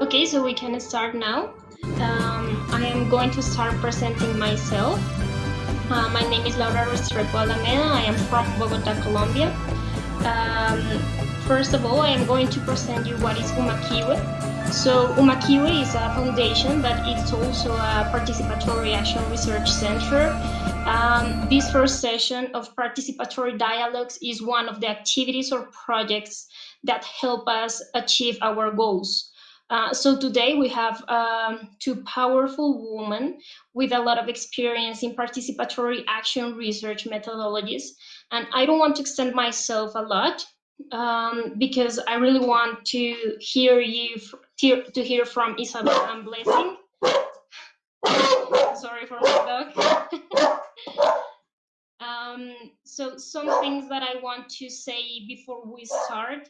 Okay, so we can start now. Um, I am going to start presenting myself. Uh, my name is Laura Restrepo Alameda. I am from Bogota, Colombia. Um, first of all, I am going to present you what is Umakiwe. So Umakiwe is a foundation, but it's also a participatory action research center. Um, this first session of participatory dialogues is one of the activities or projects that help us achieve our goals. Uh, so today we have um, two powerful women with a lot of experience in participatory action research methodologies. And I don't want to extend myself a lot um, because I really want to hear you, to hear from Isabel and Blessing. Sorry for my dog. um, so some things that I want to say before we start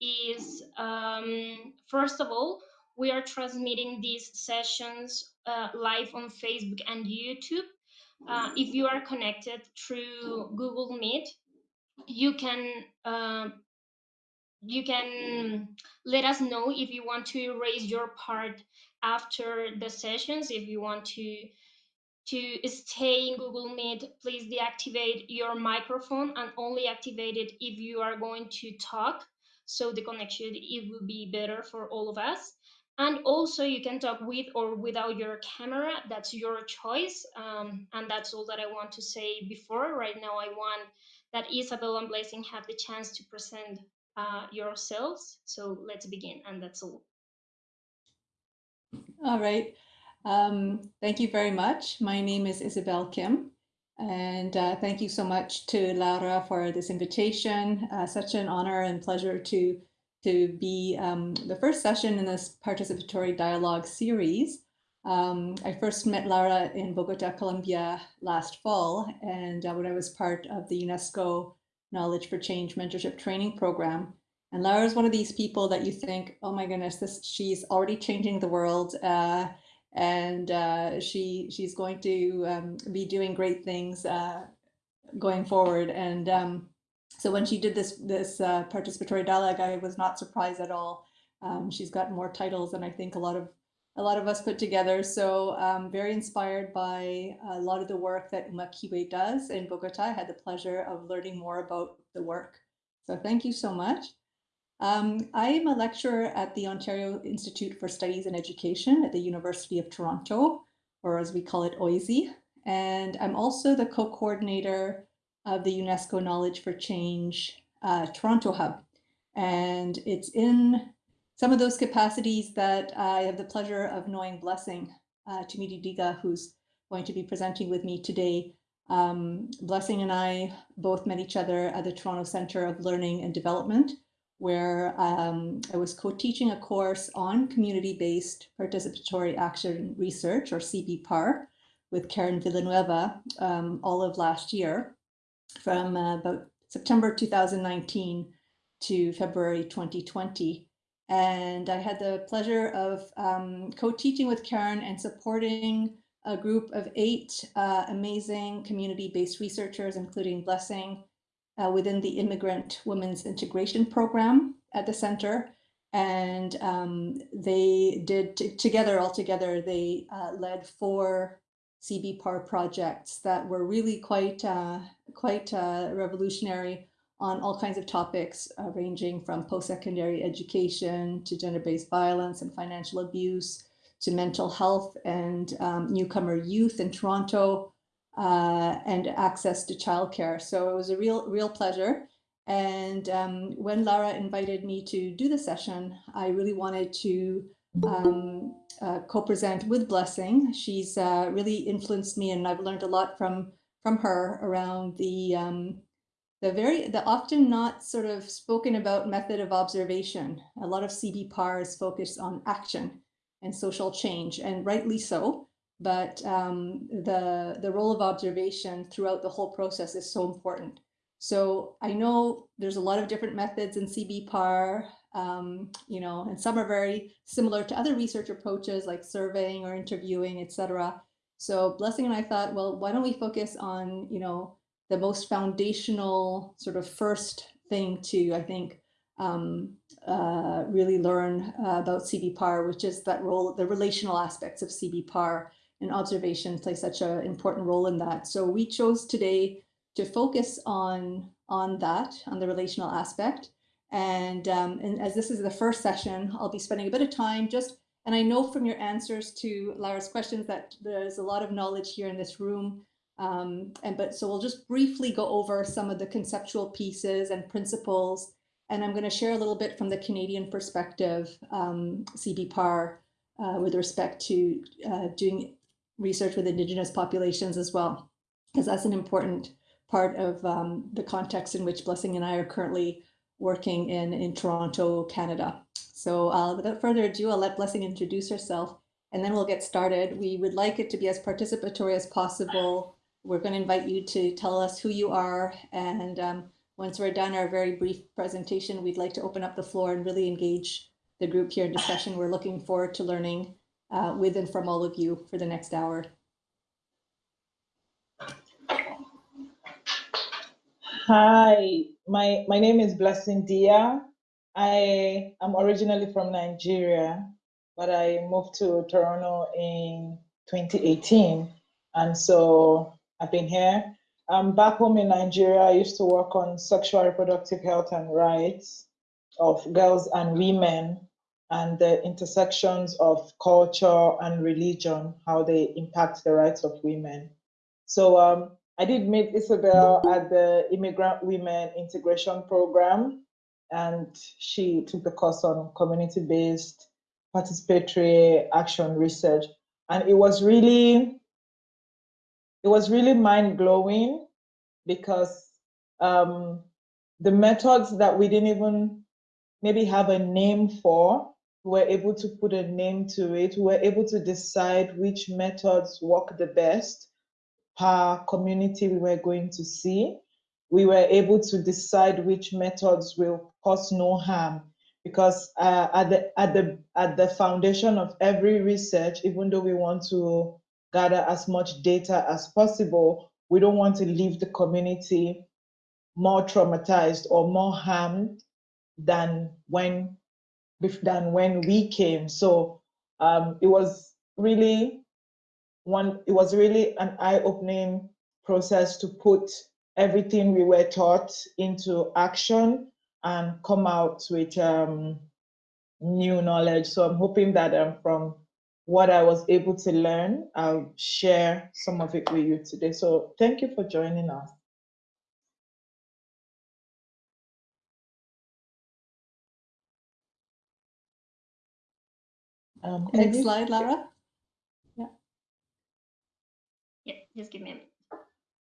is um, first of all, we are transmitting these sessions uh, live on Facebook and YouTube. Uh, if you are connected through Google Meet, you can uh, you can let us know if you want to raise your part after the sessions. If you want to to stay in Google Meet, please deactivate your microphone and only activate it if you are going to talk so the connection it will be better for all of us. And also you can talk with or without your camera. That's your choice. Um, and that's all that i want to say before. Right now i want that isabel and blessing have the chance to present uh, yourselves. So let's begin and that's all. All right. Um, thank you very much. My name is isabel kim and uh, thank you so much to Laura for this invitation. Uh, such an honor and pleasure to, to be um, the first session in this participatory dialogue series. Um, I first met Laura in Bogota, Colombia last fall, and uh, when I was part of the UNESCO Knowledge for Change Mentorship Training Program. And Laura is one of these people that you think, oh my goodness, this she's already changing the world. And uh, she she's going to um, be doing great things uh, going forward. And um, so when she did this this uh, participatory dialogue, I was not surprised at all. Um, she's got more titles than I think a lot of a lot of us put together. So um, very inspired by a lot of the work that Umakiwe does in Bogota. I had the pleasure of learning more about the work. So thank you so much. Um, I am a lecturer at the Ontario Institute for Studies in Education at the University of Toronto, or as we call it, OISE. And I'm also the co-coordinator of the UNESCO Knowledge for Change uh, Toronto Hub. And it's in some of those capacities that I have the pleasure of knowing Blessing uh, Tumidi Diga, who's going to be presenting with me today. Um, Blessing and I both met each other at the Toronto Centre of Learning and Development, where um, I was co-teaching a course on community-based participatory action research, or CBPAR, with Karen Villanueva um, all of last year, from uh, about September 2019 to February 2020. And I had the pleasure of um, co-teaching with Karen and supporting a group of eight uh, amazing community-based researchers, including Blessing, uh, within the Immigrant Women's Integration Program at the center. And um, they did together, all together, they uh, led four CBPAR projects that were really quite, uh, quite uh, revolutionary on all kinds of topics, uh, ranging from post-secondary education to gender-based violence and financial abuse, to mental health and um, newcomer youth in Toronto, uh, and access to childcare. So it was a real, real pleasure. And um, when Lara invited me to do the session, I really wanted to um, uh, co-present with Blessing. She's uh, really influenced me and I've learned a lot from, from her around the, um, the very, the often not sort of spoken about method of observation. A lot of CBPAR is focused on action and social change and rightly so but um, the, the role of observation throughout the whole process is so important. So I know there's a lot of different methods in CBPAR, um, you know, and some are very similar to other research approaches like surveying or interviewing, etc. So Blessing and I thought, well, why don't we focus on, you know, the most foundational sort of first thing to, I think, um, uh, really learn uh, about CBPAR, which is that role, the relational aspects of CBPAR and observation play such an important role in that. So we chose today to focus on, on that, on the relational aspect. And, um, and as this is the first session, I'll be spending a bit of time just, and I know from your answers to Lara's questions that there's a lot of knowledge here in this room. Um, and but so we'll just briefly go over some of the conceptual pieces and principles and I'm going to share a little bit from the Canadian perspective, um, CBPAR, uh, with respect to uh, doing research with Indigenous populations as well, because that's an important part of um, the context in which Blessing and I are currently working in, in Toronto, Canada. So uh, without further ado, I'll let Blessing introduce herself and then we'll get started. We would like it to be as participatory as possible. We're going to invite you to tell us who you are and um, once we're done our very brief presentation, we'd like to open up the floor and really engage the group here in discussion. We're looking forward to learning uh, with and from all of you for the next hour. Hi, my, my name is Blessing Dia. I am originally from Nigeria, but I moved to Toronto in 2018. And so I've been here um, back home in Nigeria, I used to work on sexual reproductive health and rights of girls and women and the intersections of culture and religion, how they impact the rights of women. So um, I did meet Isabel at the Immigrant Women Integration Program, and she took the course on community-based participatory action research. And it was really it was really mind blowing because um, the methods that we didn't even maybe have a name for, were able to put a name to it. We were able to decide which methods work the best per community we were going to see. We were able to decide which methods will cause no harm because uh, at the at the at the foundation of every research, even though we want to gather as much data as possible. We don't want to leave the community more traumatized or more harmed than when than when we came. So um, it was really one. It was really an eye-opening process to put everything we were taught into action and come out with um, new knowledge. So I'm hoping that um, from what I was able to learn. I'll share some of it with you today. So thank you for joining us. Um, Next slide, Lara. Yeah. Yeah, just give me a minute.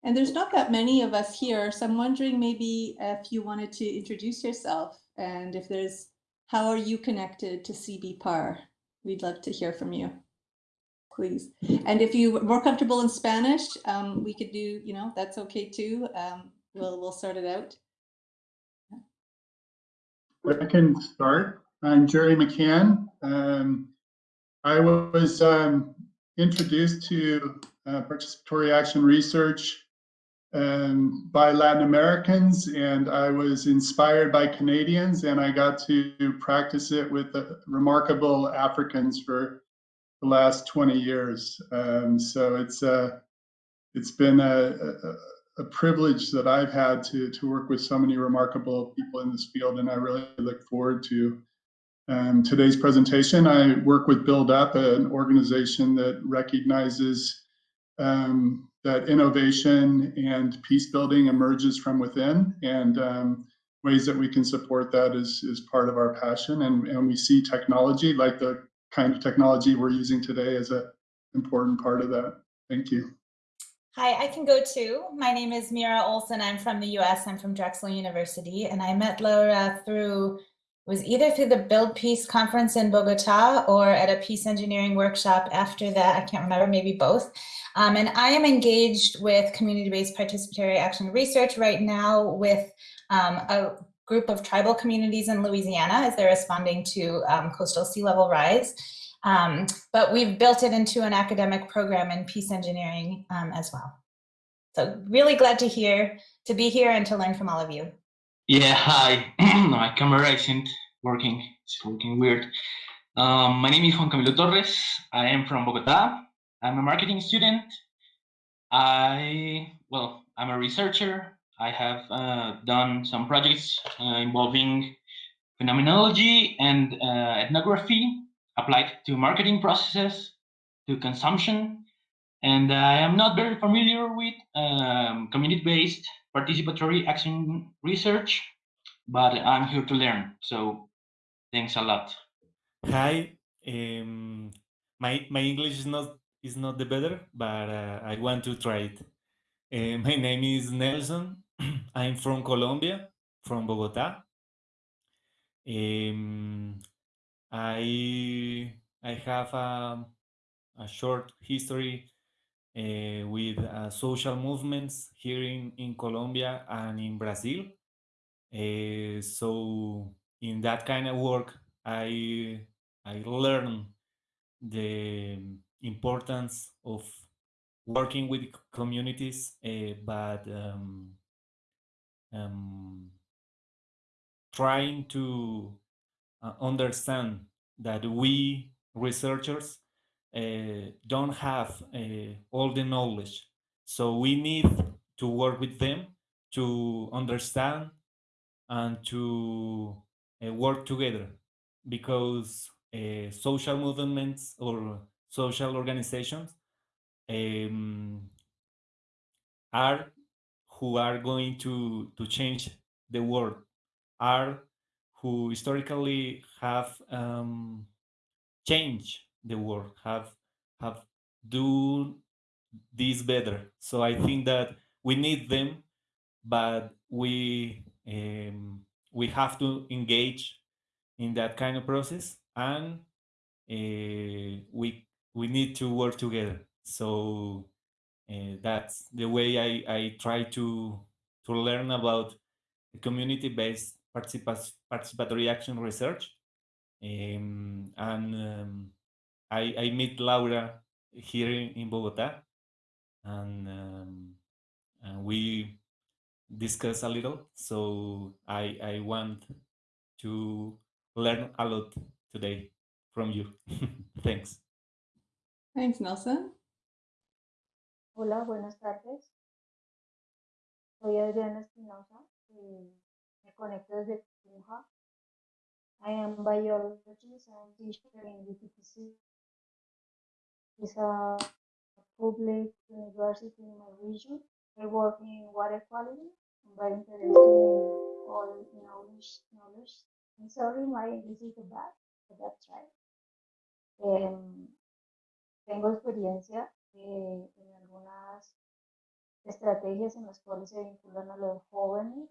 And there's not that many of us here, so I'm wondering maybe if you wanted to introduce yourself and if there's, how are you connected to CBPAR? We'd love to hear from you, please. And if you're more comfortable in Spanish, um, we could do, you know, that's okay too. Um, we'll, we'll sort it out. I can start. I'm Jerry McCann. Um, I was um, introduced to uh, participatory action research um, by Latin Americans, and I was inspired by Canadians, and I got to practice it with remarkable Africans for the last 20 years. Um, so it's uh, it's been a, a, a, privilege that I've had to to work with so many remarkable people in this field, and I really look forward to um, today's presentation. I work with Build Up, an organization that recognizes um, that innovation and peace building emerges from within and um, ways that we can support that is, is part of our passion. And, and we see technology like the kind of technology we're using today as an important part of that. Thank you. Hi, I can go too. My name is Mira Olson. I'm from the US. I'm from Drexel University. And I met Laura through, was either through the Build Peace conference in Bogota or at a peace engineering workshop after that. I can't remember, maybe both. Um, and I am engaged with community-based participatory action research right now with um, a group of tribal communities in Louisiana as they're responding to um, coastal sea level rise. Um, but we've built it into an academic program in peace engineering um, as well. So really glad to hear, to be here and to learn from all of you. Yeah, hi. My camera isn't working. It's looking weird. Um, my name is Juan Camilo Torres. I am from Bogota. I'm a marketing student. I, well, I'm a researcher. I have uh, done some projects uh, involving phenomenology and uh, ethnography applied to marketing processes, to consumption. And I am not very familiar with um, community-based participatory action research, but I'm here to learn. So thanks a lot. Hi, um, my my English is not is not the better, but uh, I want to try it. Uh, my name is Nelson. I'm from Colombia, from Bogota. Um, I I have a, a short history uh, with uh, social movements here in, in Colombia and in Brazil. Uh, so in that kind of work, I I learned the importance of working with communities, uh, but um, um, trying to uh, understand that we researchers don't have uh, all the knowledge. So we need to work with them to understand and to uh, work together because uh, social movements or social organizations um, are who are going to, to change the world, are who historically have um, changed the world, have have do this better. So I think that we need them, but we um, we have to engage in that kind of process, and uh, we we need to work together. So uh, that's the way I, I try to to learn about community-based participa- participatory action research. Um, and um, I, I meet Laura here in, in Bogota, and, um, and we discuss a little. So I, I want to learn a lot today from you. Thanks. Thanks, Nelson. Hola, buenas tardes. Soy Adriana Espinosa y me conecto desde Tunja. I am biologist and teacher in UPTC. It's a public university in my region. I work in water quality. I'm very interested in all knowledge. knowledge. I'm sorry, my English is bad, but that's right. Em, tengo experiencia eh, en algunas estrategias en las cuales se vinculan a los jóvenes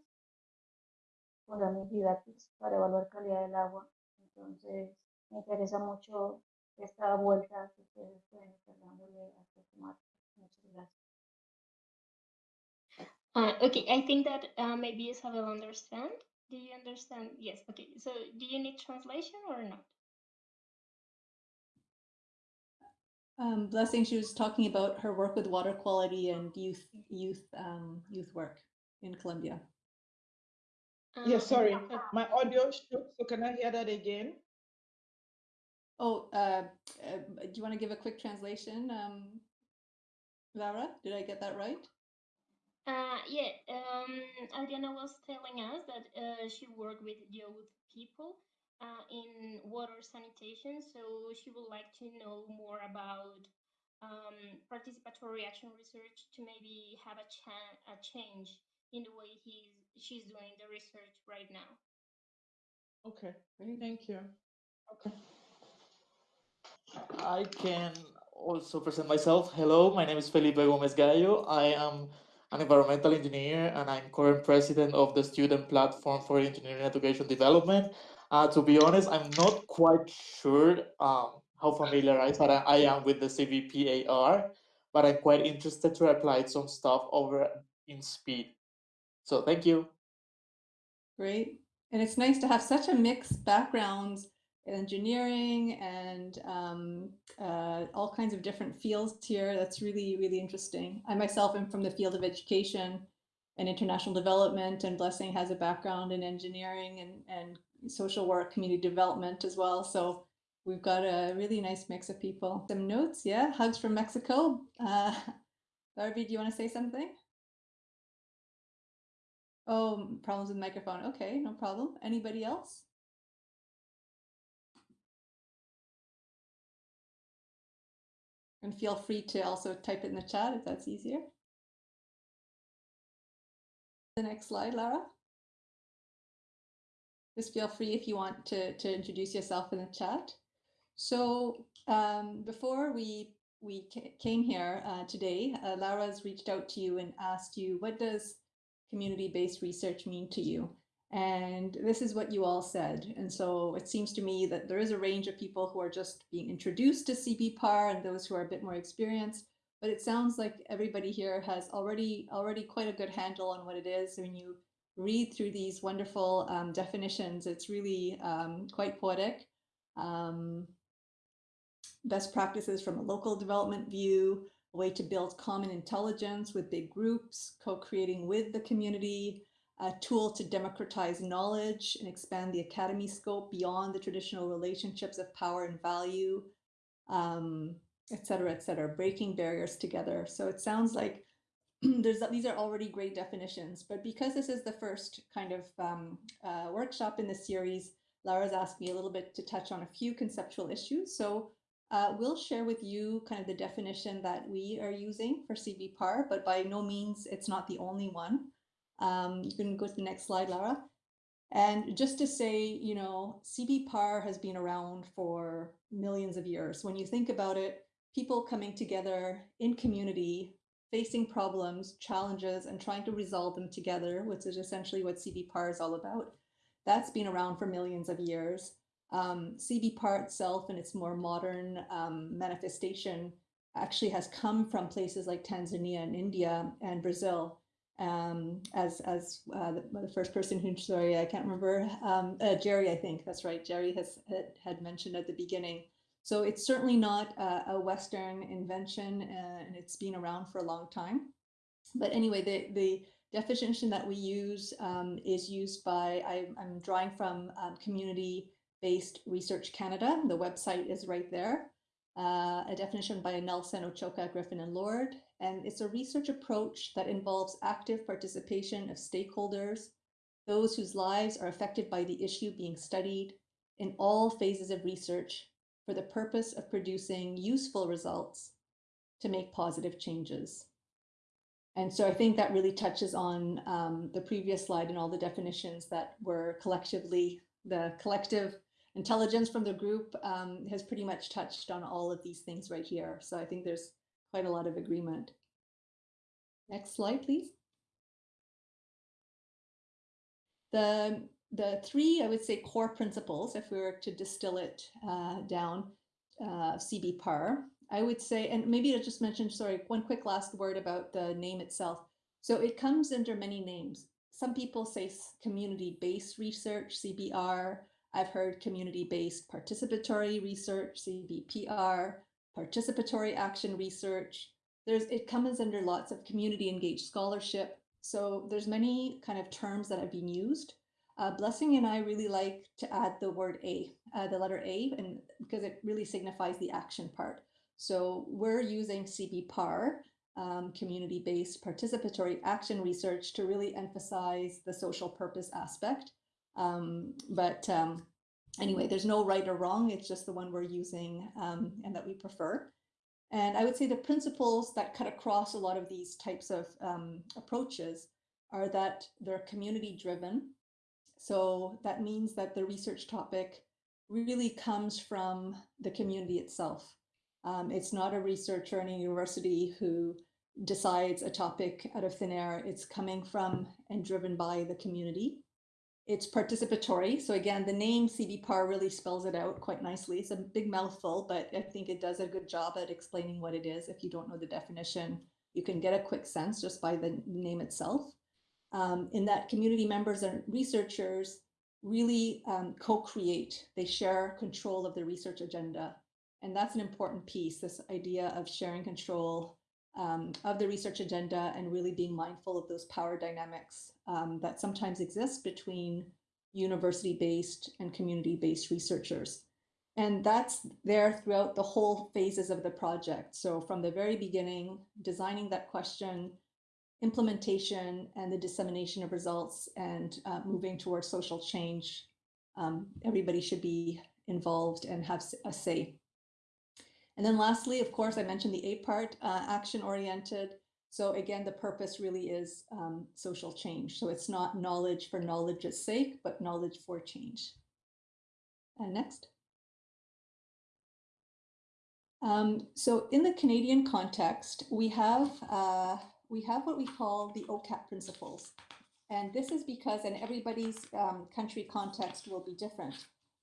con la didácticas para evaluar calidad del agua. Entonces, me interesa mucho esta vuelta que ustedes pueden estar dándole a esta temática. Muchas gracias. Uh, okay, I think that uh, maybe Isabel understand. Do you understand? Yes. Okay. So, do you need translation or not? Um, Blessing, she was talking about her work with water quality and youth youth um, youth work in Colombia. Yeah, Uh, sorry, my audio shook, so can I hear that again? Oh, uh, uh, do you want to give a quick translation, um, Laura? Did I get that right? Uh, yeah, um, Adriana was telling us that uh, she worked with youth people uh, in water sanitation, so she would like to know more about um, participatory action research to maybe have a, cha- a change in the way he's she's doing the research right now. Okay, thank you. Okay. I can also present myself. Hello, my name is Felipe Gomez Gallo. I am an environmental engineer and I'm current president of the Student Platform for Engineering Education Development. Uh, to be honest, I'm not quite sure um, how familiarized I am with the CBPAR, but I'm quite interested to apply some stuff over in SPEED. So thank you. Great. And it's nice to have such a mixed backgrounds engineering and um, uh, all kinds of different fields here. That's really, really interesting. I myself am from the field of education and international development, and Blessing has a background in engineering and, and social work, community development as well. So we've got a really nice mix of people. Some notes, yeah, hugs from Mexico. Uh, Darby, do you want to say something? Oh, problems with microphone. Okay, no problem. Anybody else? And feel free to also type it in the chat if that's easier. The next slide, Lara. Just feel free if you want to, to introduce yourself in the chat. So um, before we we came here uh, today, uh, Lara's reached out to you and asked you, what does community-based research mean to you? And this is what you all said. And so it seems to me that there is a range of people who are just being introduced to CBPAR and those who are a bit more experienced. But it sounds like everybody here has already already quite a good handle on what it is. When you read through these wonderful um, definitions, it's really um, quite poetic. Um, best practices from a local development view, a way to build common intelligence with big groups, co-creating with the community, a tool to democratize knowledge and expand the academy scope beyond the traditional relationships of power and value, um, et cetera, et cetera, breaking barriers together. So it sounds like there's these are already great definitions, but because this is the first kind of um, uh, workshop in the series, Lara's asked me a little bit to touch on a few conceptual issues. So uh, we'll share with you kind of the definition that we are using for CBPAR, but by no means it's not the only one. Um, you can go to the next slide, Lara. And just to say, you know, CBPAR has been around for millions of years. When you think about it, people coming together in community, facing problems, challenges, and trying to resolve them together, which is essentially what CBPAR is all about. That's been around for millions of years. Um, CBPAR itself and its more modern um, manifestation actually has come from places like Tanzania and India and Brazil um, as as uh, the, the, first person who sorry I can't remember um, uh, Jerry I think that's right Jerry has had, mentioned at the beginning. So it's certainly not a, a Western invention uh, and it's been around for a long time. But anyway the the definition that we use um, is used by I, am drawing from um, community based research Canada. The website is right there. Uh, a definition by Nelson Ochocka Griffin and Lord and it's a research approach that involves active participation of stakeholders, those whose lives are affected by the issue being studied in all phases of research for the purpose of producing useful results to make positive changes. And so I think that really touches on um, the previous slide and all the definitions that were collectively, the collective intelligence from the group um, has pretty much touched on all of these things right here. So I think there's quite a lot of agreement. Next slide, please. The, the three, I would say, core principles, if we were to distill it uh, down, uh, CBPAR, I would say, and maybe I just mention, sorry, one quick last word about the name itself. So it comes under many names. Some people say community-based research, CBR. I've heard community-based participatory research, CBPR participatory action research. There's it comes under lots of community engaged scholarship. So there's many kind of terms that have been used. Uh, Blessing and I really like to add the word A, uh, the letter A, and because it really signifies the action part. So we're using CBPAR, um, community-based participatory action research to really emphasize the social purpose aspect. Um, but um, anyway, there's no right or wrong. It's just the one we're using um, and that we prefer. And I would say the principles that cut across a lot of these types of um, approaches are that they're community driven. So that means that the research topic really comes from the community itself. Um, it's not a researcher in a university who decides a topic out of thin air. It's coming from and driven by the community. It's participatory. So again, the name CBPAR really spells it out quite nicely. It's a big mouthful, but I think it does a good job at explaining what it is. If you don't know the definition, you can get a quick sense just by the name itself. Um, in that community members and researchers really um, co-create. They share control of the research agenda. And that's an important piece, this idea of sharing control um, of the research agenda and really being mindful of those power dynamics um, that sometimes exist between university-based and community-based researchers. And that's there throughout the whole phases of the project. So from the very beginning, designing that question, implementation and the dissemination of results and uh, moving towards social change, um, everybody should be involved and have a say. And then lastly, of course, I mentioned the eight part uh, action oriented. So again, the purpose really is um, social change. So it's not knowledge for knowledge's sake, but knowledge for change. And next. Um, so in the Canadian context, we have uh, we have what we call the OCAP principles. And this is because, and everybody's um, country context will be different.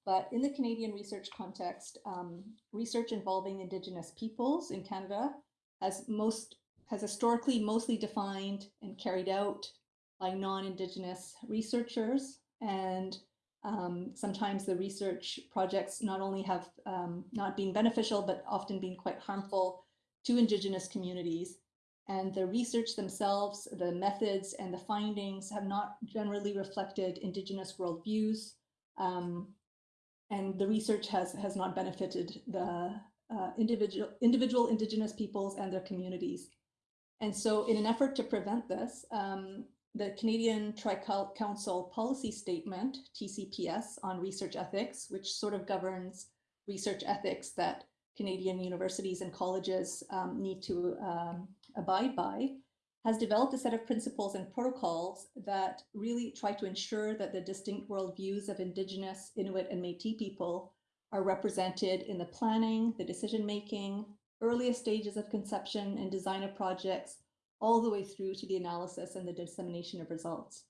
But in the Canadian research context, um, research involving Indigenous peoples in Canada has most has historically mostly defined and carried out by non-Indigenous researchers. And um, sometimes the research projects not only have um, not been beneficial, but often been quite harmful to Indigenous communities. And the research themselves, the methods and the findings have not generally reflected Indigenous worldviews. Um, and the research has, has not benefited the uh, individual, individual Indigenous peoples and their communities. And so in an effort to prevent this, um, the Canadian Tri-Council Policy Statement, TCPS, on research ethics, which sort of governs research ethics that Canadian universities and colleges um, need to um, abide by, has developed a set of principles and protocols that really try to ensure that the distinct worldviews of Indigenous, Inuit, and Métis people are represented in the planning, the decision-making, earliest stages of conception and design of projects, all the way through to the analysis and the dissemination of results.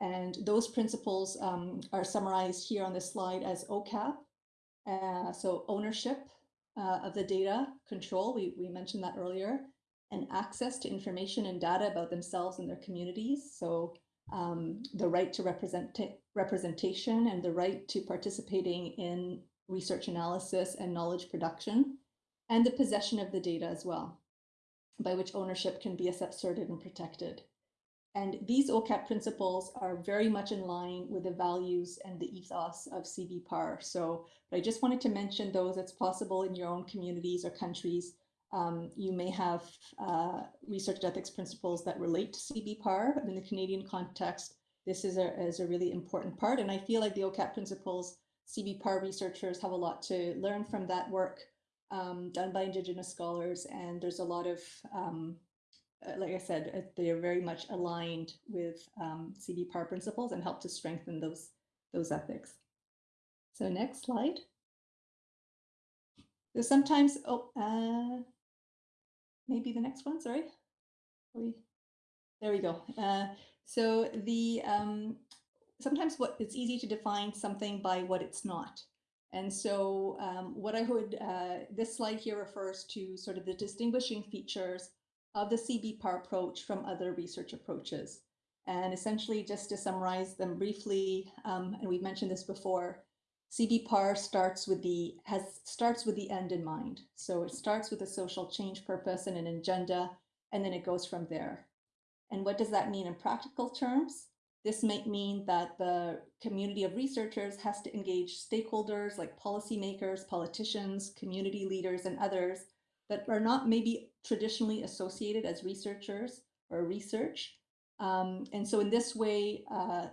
And those principles um, are summarized here on this slide as OCAP. Uh, so ownership uh, of the data, control, we, we mentioned that earlier, and access to information and data about themselves and their communities. So um, the right to represent representation and the right to participating in research analysis and knowledge production, and the possession of the data as well, by which ownership can be asserted and protected. And these OCAP principles are very much in line with the values and the ethos of CBPAR. So I just wanted to mention those. It's possible in your own communities or countries um, you may have uh, research ethics principles that relate to CBPAR. In the Canadian context, this is a, is a really important part. And I feel like the OCAP principles, CBPAR researchers have a lot to learn from that work um, done by Indigenous scholars. And there's a lot of, um, uh, like I said, uh, they are very much aligned with um, CBPAR principles and help to strengthen those, those ethics. So next slide. So sometimes, oh, uh, maybe the next one, sorry. We, there we go. Uh, so the um, sometimes what it's easy to define something by what it's not. And so um, what I would, uh, this slide here refers to sort of the distinguishing features of the CBPAR approach from other research approaches. And essentially just to summarize them briefly, um, and we've mentioned this before, CBPAR starts with the has starts with the end in mind. So it starts with a social change purpose and an agenda, and then it goes from there. And what does that mean in practical terms? This might mean that the community of researchers has to engage stakeholders like policymakers, politicians, community leaders, and others that are not maybe traditionally associated as researchers or research. Um, and so in this way, uh,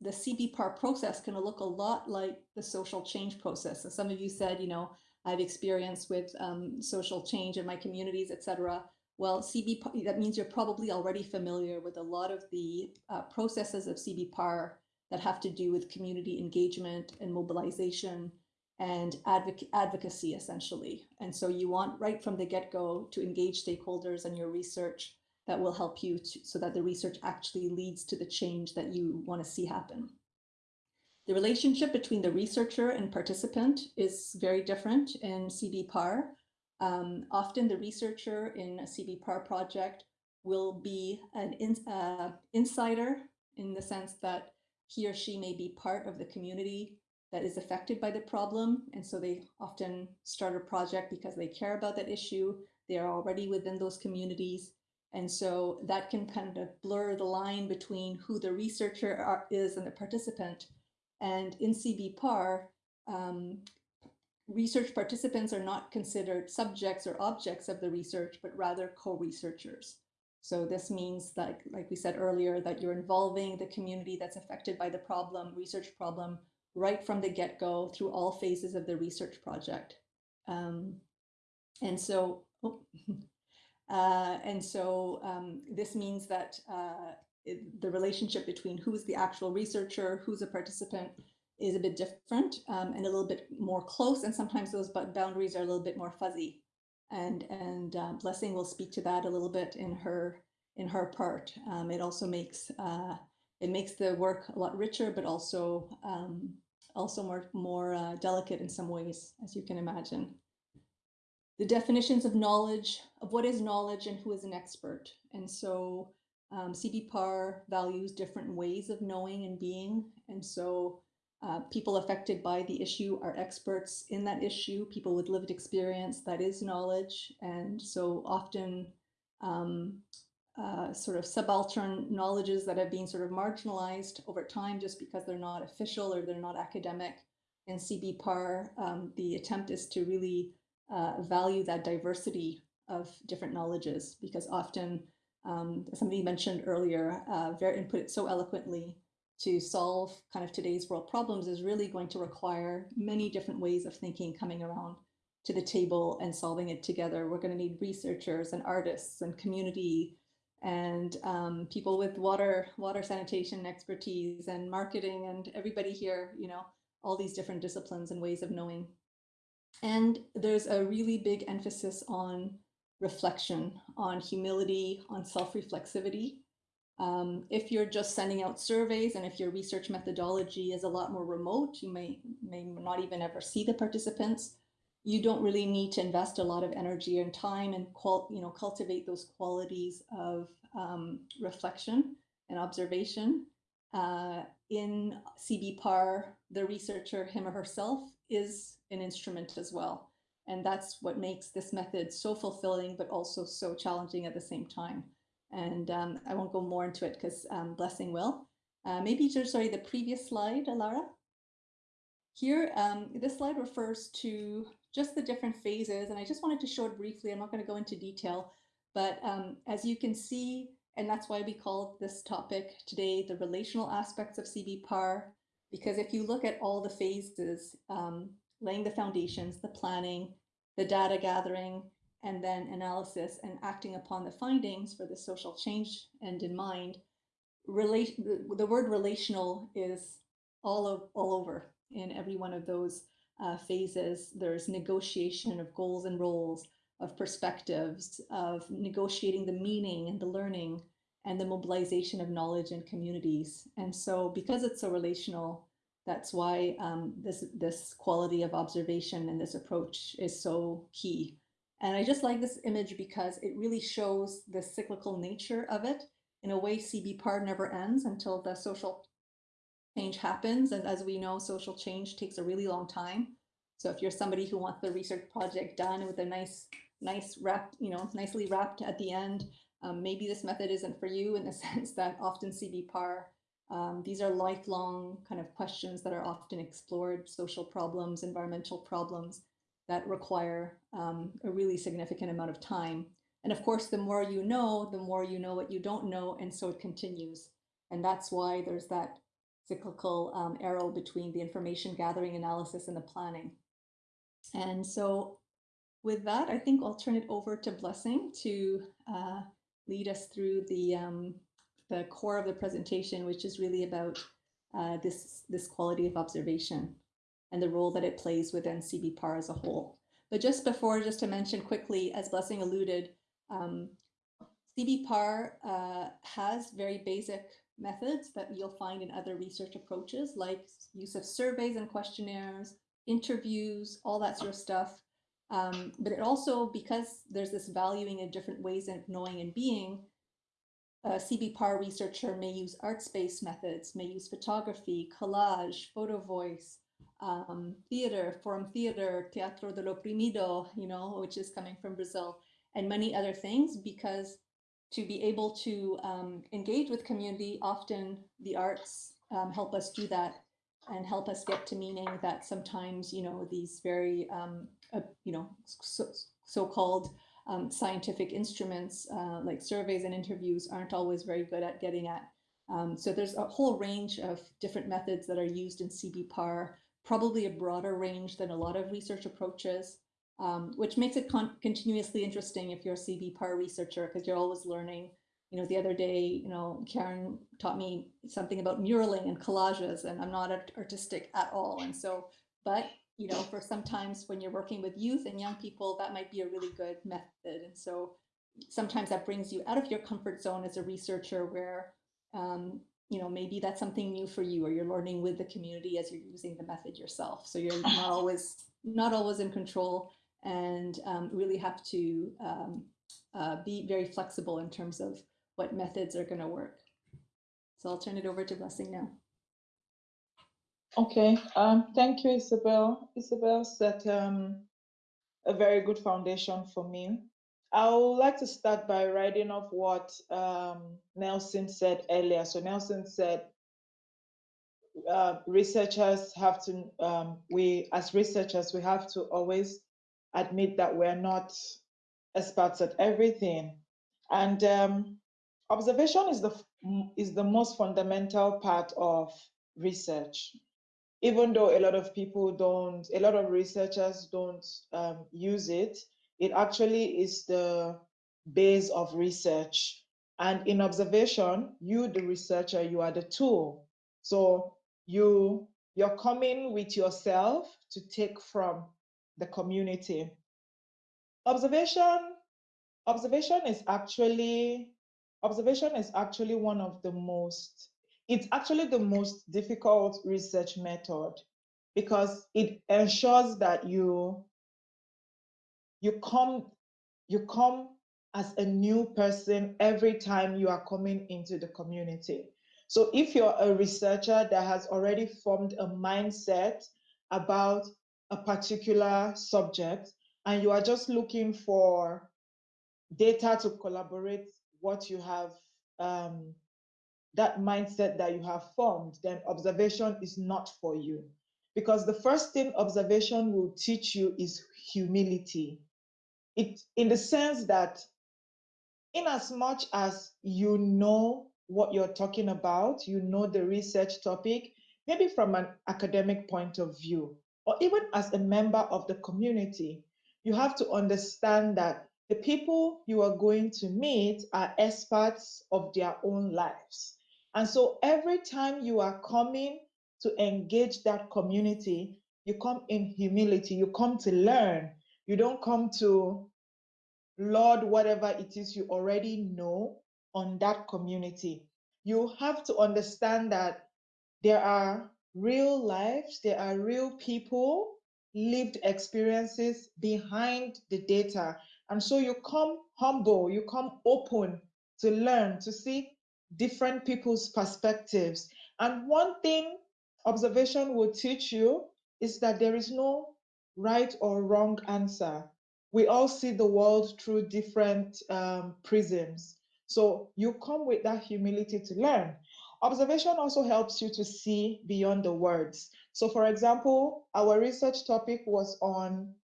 the CBPAR process can look a lot like the social change process. So some of you said, you know, I have experience with um, social change in my communities, et cetera. Well, CBPAR, that means you're probably already familiar with a lot of the uh, processes of CBPAR that have to do with community engagement and mobilization and advoc advocacy, essentially. And so you want right from the get-go to engage stakeholders in your research that will help you to, so that the research actually leads to the change that you want to see happen. The relationship between the researcher and participant is very different in CBPAR. Um, often the researcher in a CBPAR project will be an in, uh, insider in the sense that he or she may be part of the community that is affected by the problem. And so they often start a project because they care about that issue They are already within those communities. And so that can kind of blur the line between who the researcher are, is and the participant. And in CBPAR, um, research participants are not considered subjects or objects of the research, but rather co-researchers. So this means that, like we said earlier, that you're involving the community that's affected by the problem, research problem, right from the get-go through all phases of the research project. Um, and so, oh, uh, and so um, this means that uh, it, the relationship between who's the actual researcher, who's a participant, is a bit different um, and a little bit more close. And sometimes those boundaries are a little bit more fuzzy. And and uh, Blessing will speak to that a little bit in her in her part. Um, it also makes uh, it makes the work a lot richer, but also um, also more more uh, delicate in some ways, as you can imagine. The definitions of knowledge, of what is knowledge and who is an expert. And so um, CBPAR values different ways of knowing and being. And so uh, people affected by the issue are experts in that issue, people with lived experience, that is knowledge. And so often um, uh, sort of subaltern knowledges that have been sort of marginalized over time just because they're not official or they're not academic. In CBPAR, um, the attempt is to really uh, value that diversity of different knowledges because often um, somebody mentioned earlier, uh, Ver put it so eloquently, to solve kind of today's world problems is really going to require many different ways of thinking coming around to the table and solving it together. We're going to need researchers and artists and community and um, people with water water sanitation expertise and marketing and everybody here, you know, all these different disciplines and ways of knowing. And there's a really big emphasis on reflection, on humility, on self-reflexivity. Um, if you're just sending out surveys and if your research methodology is a lot more remote, you may, may not even ever see the participants. You don't really need to invest a lot of energy and time and you know, cultivate those qualities of um, reflection and observation. Uh, in CBPAR, the researcher, him or herself, is an instrument as well. And that's what makes this method so fulfilling, but also so challenging at the same time. And um, I won't go more into it because um, Blessing will. Uh, maybe just, sorry, the previous slide, Alara. Here, um, this slide refers to just the different phases, and I just wanted to show it briefly. I'm not going to go into detail, but um, as you can see, and that's why we called this topic today the relational aspects of CBPAR, because if you look at all the phases, um, laying the foundations, the planning, the data gathering, and then analysis and acting upon the findings for the social change end in mind, relate, the, the word relational is all, of, all over in every one of those uh, phases. There's negotiation of goals and roles, of perspectives, of negotiating the meaning and the learning, and the mobilization of knowledge and communities. And so because it's so relational, that's why um, this, this quality of observation and this approach is so key. And I just like this image because it really shows the cyclical nature of it. In a way, CBPAR never ends until the social change happens. And as we know, social change takes a really long time. So if you're somebody who wants the research project done with a nice, nice wrapped, you know, nicely wrapped at the end, um, maybe this method isn't for you in the sense that often CBPAR, um, these are lifelong kind of questions that are often explored, social problems, environmental problems that require um, a really significant amount of time. And of course, the more you know, the more you know what you don't know, and so it continues. And that's why there's that cyclical um, arrow between the information gathering analysis and the planning. And so with that, I think I'll turn it over to Blessing to uh, lead us through the, um, the core of the presentation, which is really about uh, this, this quality of observation and the role that it plays within CBPAR as a whole. But just before, just to mention quickly, as Blessing alluded, um, CBPAR uh, has very basic methods that you'll find in other research approaches, like use of surveys and questionnaires, interviews, all that sort of stuff. Um, but it also, because there's this valuing in different ways of knowing and being, a CBPAR researcher may use arts-based methods, may use photography, collage, photo voice, um, theater, forum theater, Teatro del Oprimido, you know, which is coming from Brazil. and many other things because to be able to um, engage with community, often the arts um, help us do that and help us get to meaning that sometimes, you know, these very, um, uh, you know, so, so-called um, scientific instruments uh, like surveys and interviews aren't always very good at getting at. Um, so there's a whole range of different methods that are used in CBPAR, probably a broader range than a lot of research approaches, um, which makes it continuously interesting if you're a CBPAR researcher because you're always learning. You know, the other day, you know, Karen taught me something about muraling and collages, and I'm not artistic at all. And so, but you know, for sometimes when you're working with youth and young people, that might be a really good method. And so sometimes that brings you out of your comfort zone as a researcher where, um, you know, maybe that's something new for you or you're learning with the community as you're using the method yourself. So you're not always, not always in control and um, really have to um, uh, be very flexible in terms of what methods are going to work. So I'll turn it over to Blessing now. Okay, um, thank you, Isabel. Isabel set um, a very good foundation for me. I would like to start by writing off what um, Nelson said earlier. So Nelson said, uh, researchers have to, um, we as researchers, we have to always admit that we're not experts at everything. And um, observation is the, is the most fundamental part of research even though a lot of people don't, a lot of researchers don't um, use it, it actually is the base of research. And in observation, you, the researcher, you are the tool. So you you're coming with yourself to take from the community. Observation, observation is actually observation is actually one of the most it's actually the most difficult research method because it ensures that you you come you come as a new person every time you are coming into the community. So if you're a researcher that has already formed a mindset about a particular subject and you are just looking for data to collaborate what you have um, that mindset that you have formed, then observation is not for you. Because the first thing observation will teach you is humility. It, in the sense that, in as much as you know what you're talking about, you know the research topic, maybe from an academic point of view, or even as a member of the community, you have to understand that the people you are going to meet are experts of their own lives. And so every time you are coming to engage that community, you come in humility, you come to learn. You don't come to Lord, whatever it is you already know on that community. You have to understand that there are real lives, there are real people, lived experiences behind the data. And so you come humble, you come open to learn, to see different people's perspectives. And one thing observation will teach you is that there is no right or wrong answer. We all see the world through different um, prisms. So you come with that humility to learn. Observation also helps you to see beyond the words. So for example, our research topic was on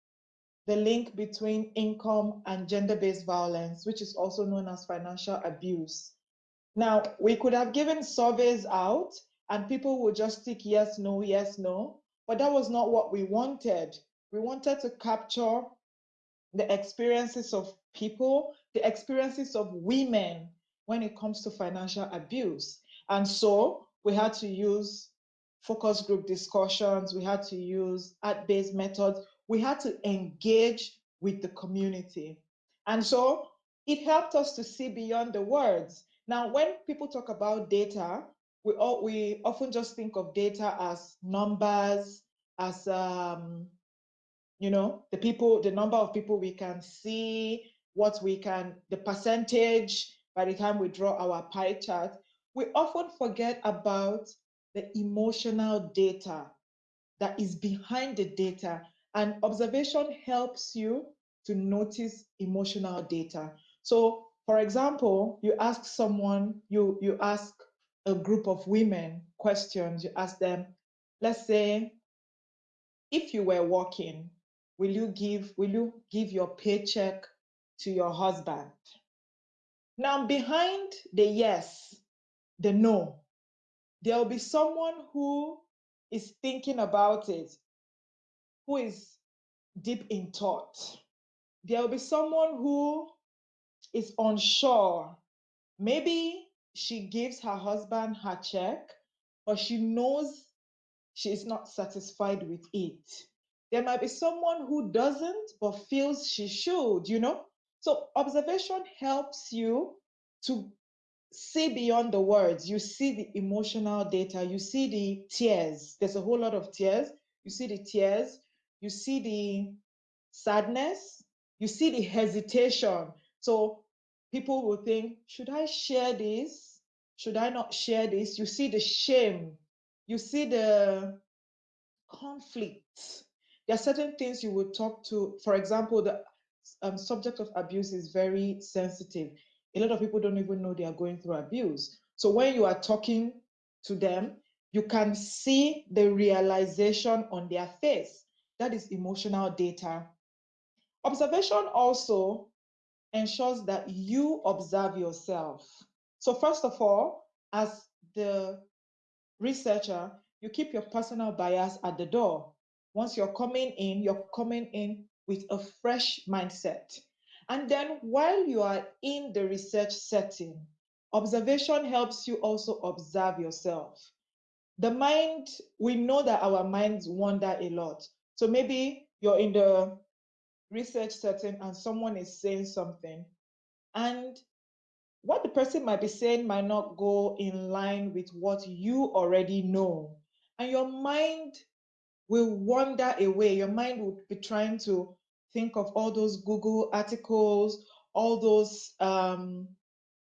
the link between income and gender-based violence, which is also known as financial abuse. Now, we could have given surveys out and people would just tick yes, no, yes, no, but that was not what we wanted. We wanted to capture the experiences of people, the experiences of women when it comes to financial abuse. And so we had to use focus group discussions, we had to use art-based methods, we had to engage with the community. And so it helped us to see beyond the words. Now, when people talk about data, we, all, we often just think of data as numbers, as, um, you know, the people, the number of people we can see, what we can, the percentage by the time we draw our pie chart. We often forget about the emotional data that is behind the data. And observation helps you to notice emotional data. So, for example, you ask someone, you, you ask a group of women questions, you ask them, let's say, if you were working, will you give, will you give your paycheck to your husband? Now, behind the yes, the no, there will be someone who is thinking about it, who is deep in thought. There will be someone who is unsure. Maybe she gives her husband her check, but she knows she is not satisfied with it. There might be someone who doesn't, but feels she should, you know? So observation helps you to see beyond the words. You see the emotional data, you see the tears. There's a whole lot of tears. You see the tears, you see the sadness, you see the hesitation. So people will think, should I share this? Should I not share this? You see the shame, you see the conflict. There are certain things you will talk to. For example, the um, subject of abuse is very sensitive. A lot of people don't even know they are going through abuse. So when you are talking to them, you can see the realization on their face. That is emotional data. Observation also ensures that you observe yourself. So first of all, as the researcher, you keep your personal bias at the door. Once you're coming in, you're coming in with a fresh mindset. And then while you are in the research setting, observation helps you also observe yourself. The mind, we know that our minds wander a lot. So maybe you're in the research setting and someone is saying something, and what the person might be saying might not go in line with what you already know. And your mind will wander away. Your mind would be trying to think of all those Google articles, all those, um,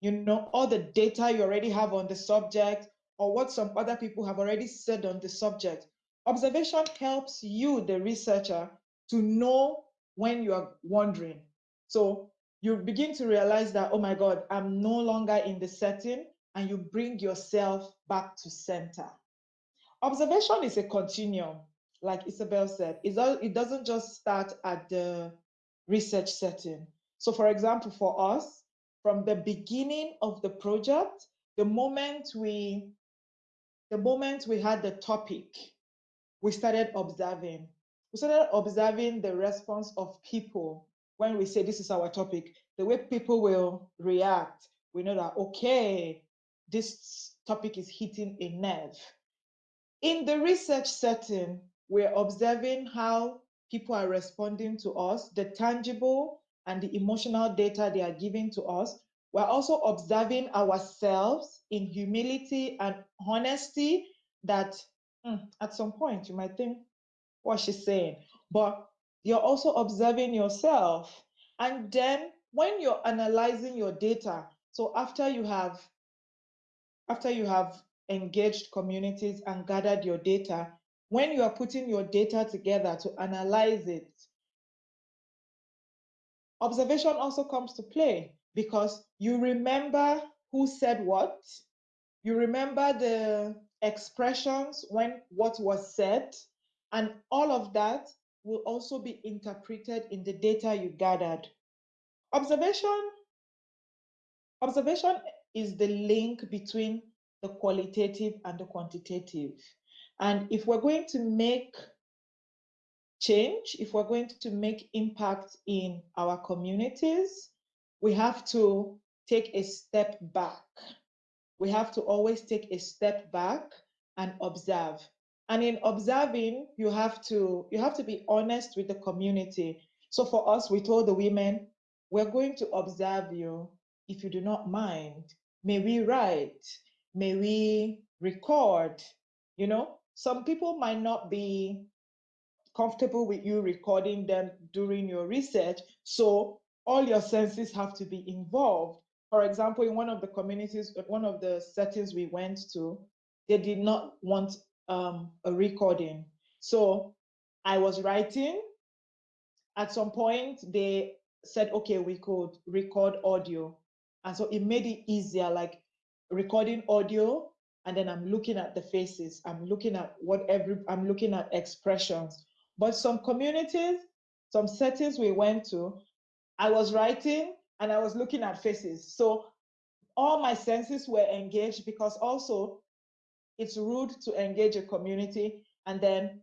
you know, all the data you already have on the subject, or what some other people have already said on the subject. Observation helps you, the researcher, to know when you are wandering. So you begin to realize that, oh my God, I'm no longer in the setting, and you bring yourself back to center. Observation is a continuum, like Isabel said. It doesn't just start at the research setting. So, for example, for us, from the beginning of the project, the moment we the moment we had the topic, we started observing. We started observing the response of people when we say this is our topic, the way people will react. We know that, okay, this topic is hitting a nerve. In the research setting, we're observing how people are responding to us, the tangible and the emotional data they are giving to us. We're also observing ourselves in humility and honesty that mm, at some point you might think what she's saying, but you're also observing yourself. And then when you're analyzing your data, so after you have after you have engaged communities and gathered your data, when you are putting your data together to analyze it, observation also comes to play because you remember who said what, you remember the expressions when what was said, and all of that will also be interpreted in the data you gathered. Observation, observation is the link between the qualitative and the quantitative. And if we're going to make change, if we're going to make impact in our communities, we have to take a step back. We have to always take a step back and observe. And in observing, you have to you have to be honest with the community. So for us, we told the women, we're going to observe you. If you do not mind, may we write, may we record, you know, some people might not be comfortable with you recording them during your research. So all your senses have to be involved. For example, in one of the communities, one of the settings we went to, they did not want um, a recording. So I was writing at some point they said, okay, we could record audio. And so it made it easier, like recording audio, and then I'm looking at the faces, I'm looking at what every, I'm looking at expressions. But some communities, some settings we went to, I was writing and I was looking at faces. So all my senses were engaged because also it's rude to engage a community and then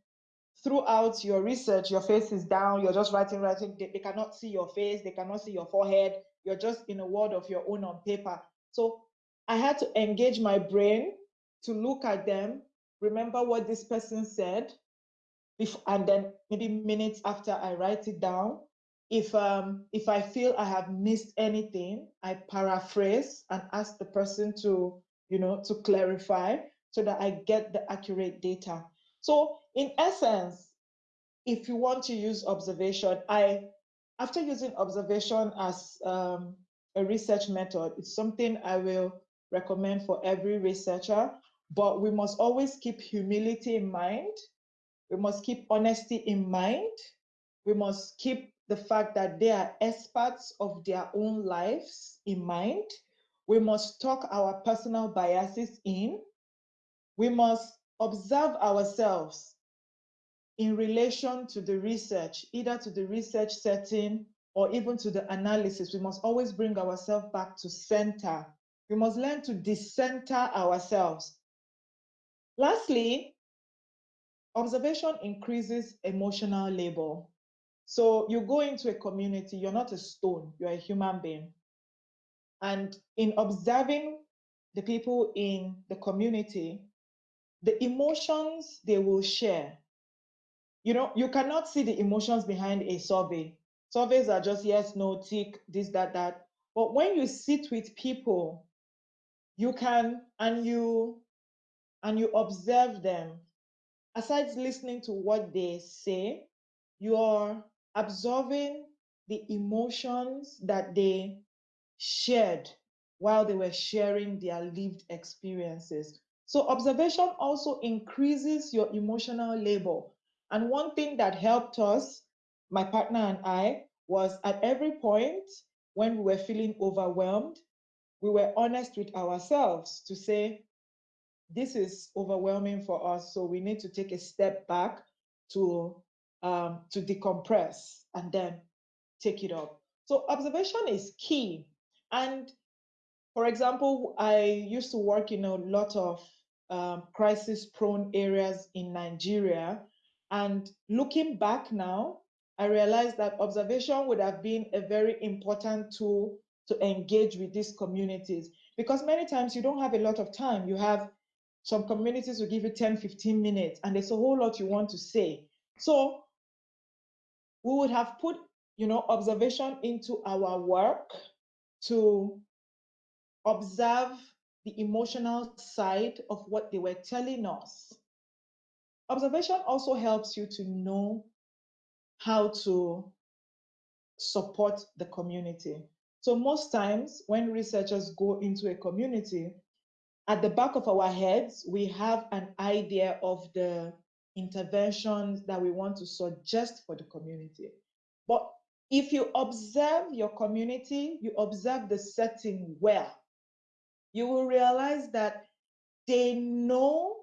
throughout your research, your face is down, you're just writing, writing, they, they, cannot see your face, they cannot see your forehead, you're just in a world of your own on paper. So I had to engage my brain to look at them, remember what this person said, and then maybe minutes after I write it down. If um if I feel I have missed anything, I paraphrase and ask the person to you know to clarify so that I get the accurate data. So in essence, if you want to use observation, I after using observation as um, a research method, it's something I will recommend for every researcher, but we must always keep humility in mind. We must keep honesty in mind. We must keep the fact that they are experts of their own lives in mind. We must talk our personal biases in. We must observe ourselves in relation to the research, either to the research setting or even to the analysis. We must always bring ourselves back to center. We must learn to decenter ourselves. Lastly, observation increases emotional labor. So you go into a community, you're not a stone, you're a human being. And in observing the people in the community, the emotions they will share. You know, you cannot see the emotions behind a survey. Surveys are just yes, no, tick, this, that, that. But when you sit with people, you can and you and you observe them. Aside listening to what they say, you are absorbing the emotions that they shared while they were sharing their lived experiences. So observation also increases your emotional labor. And one thing that helped us, my partner and I, was at every point when we were feeling overwhelmed, we were honest with ourselves to say, this is overwhelming for us, so we need to take a step back to um, to decompress and then take it up. So observation is key. And for example, I used to work in a lot of um, crisis prone areas in Nigeria. And looking back now, I realized that observation would have been a very important tool to engage with these communities because many times you don't have a lot of time. You have some communities will give you 10, 15 minutes, and there's a whole lot you want to say. So we would have put, you know, observation into our work to observe the emotional side of what they were telling us. Observation also helps you to know how to support the community. So most times when researchers go into a community, at the back of our heads, we have an idea of the interventions that we want to suggest for the community. But if you observe your community, you observe the setting well, you will realize that they know,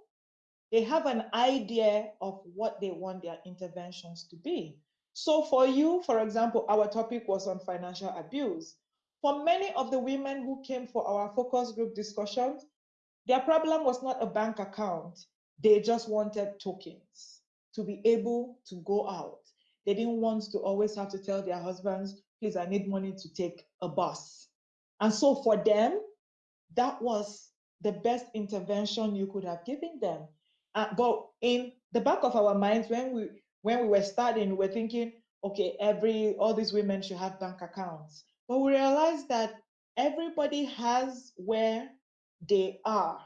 they have an idea of what they want their interventions to be. So for you, for example, our topic was on financial abuse. For many of the women who came for our focus group discussions, their problem was not a bank account. They just wanted tokens to be able to go out. They didn't want to always have to tell their husbands, please, I need money to take a bus. And so for them, that was the best intervention you could have given them. Uh, but in the back of our minds, when we when we were starting, we were thinking, okay, every all these women should have bank accounts. But we realized that everybody has where they are.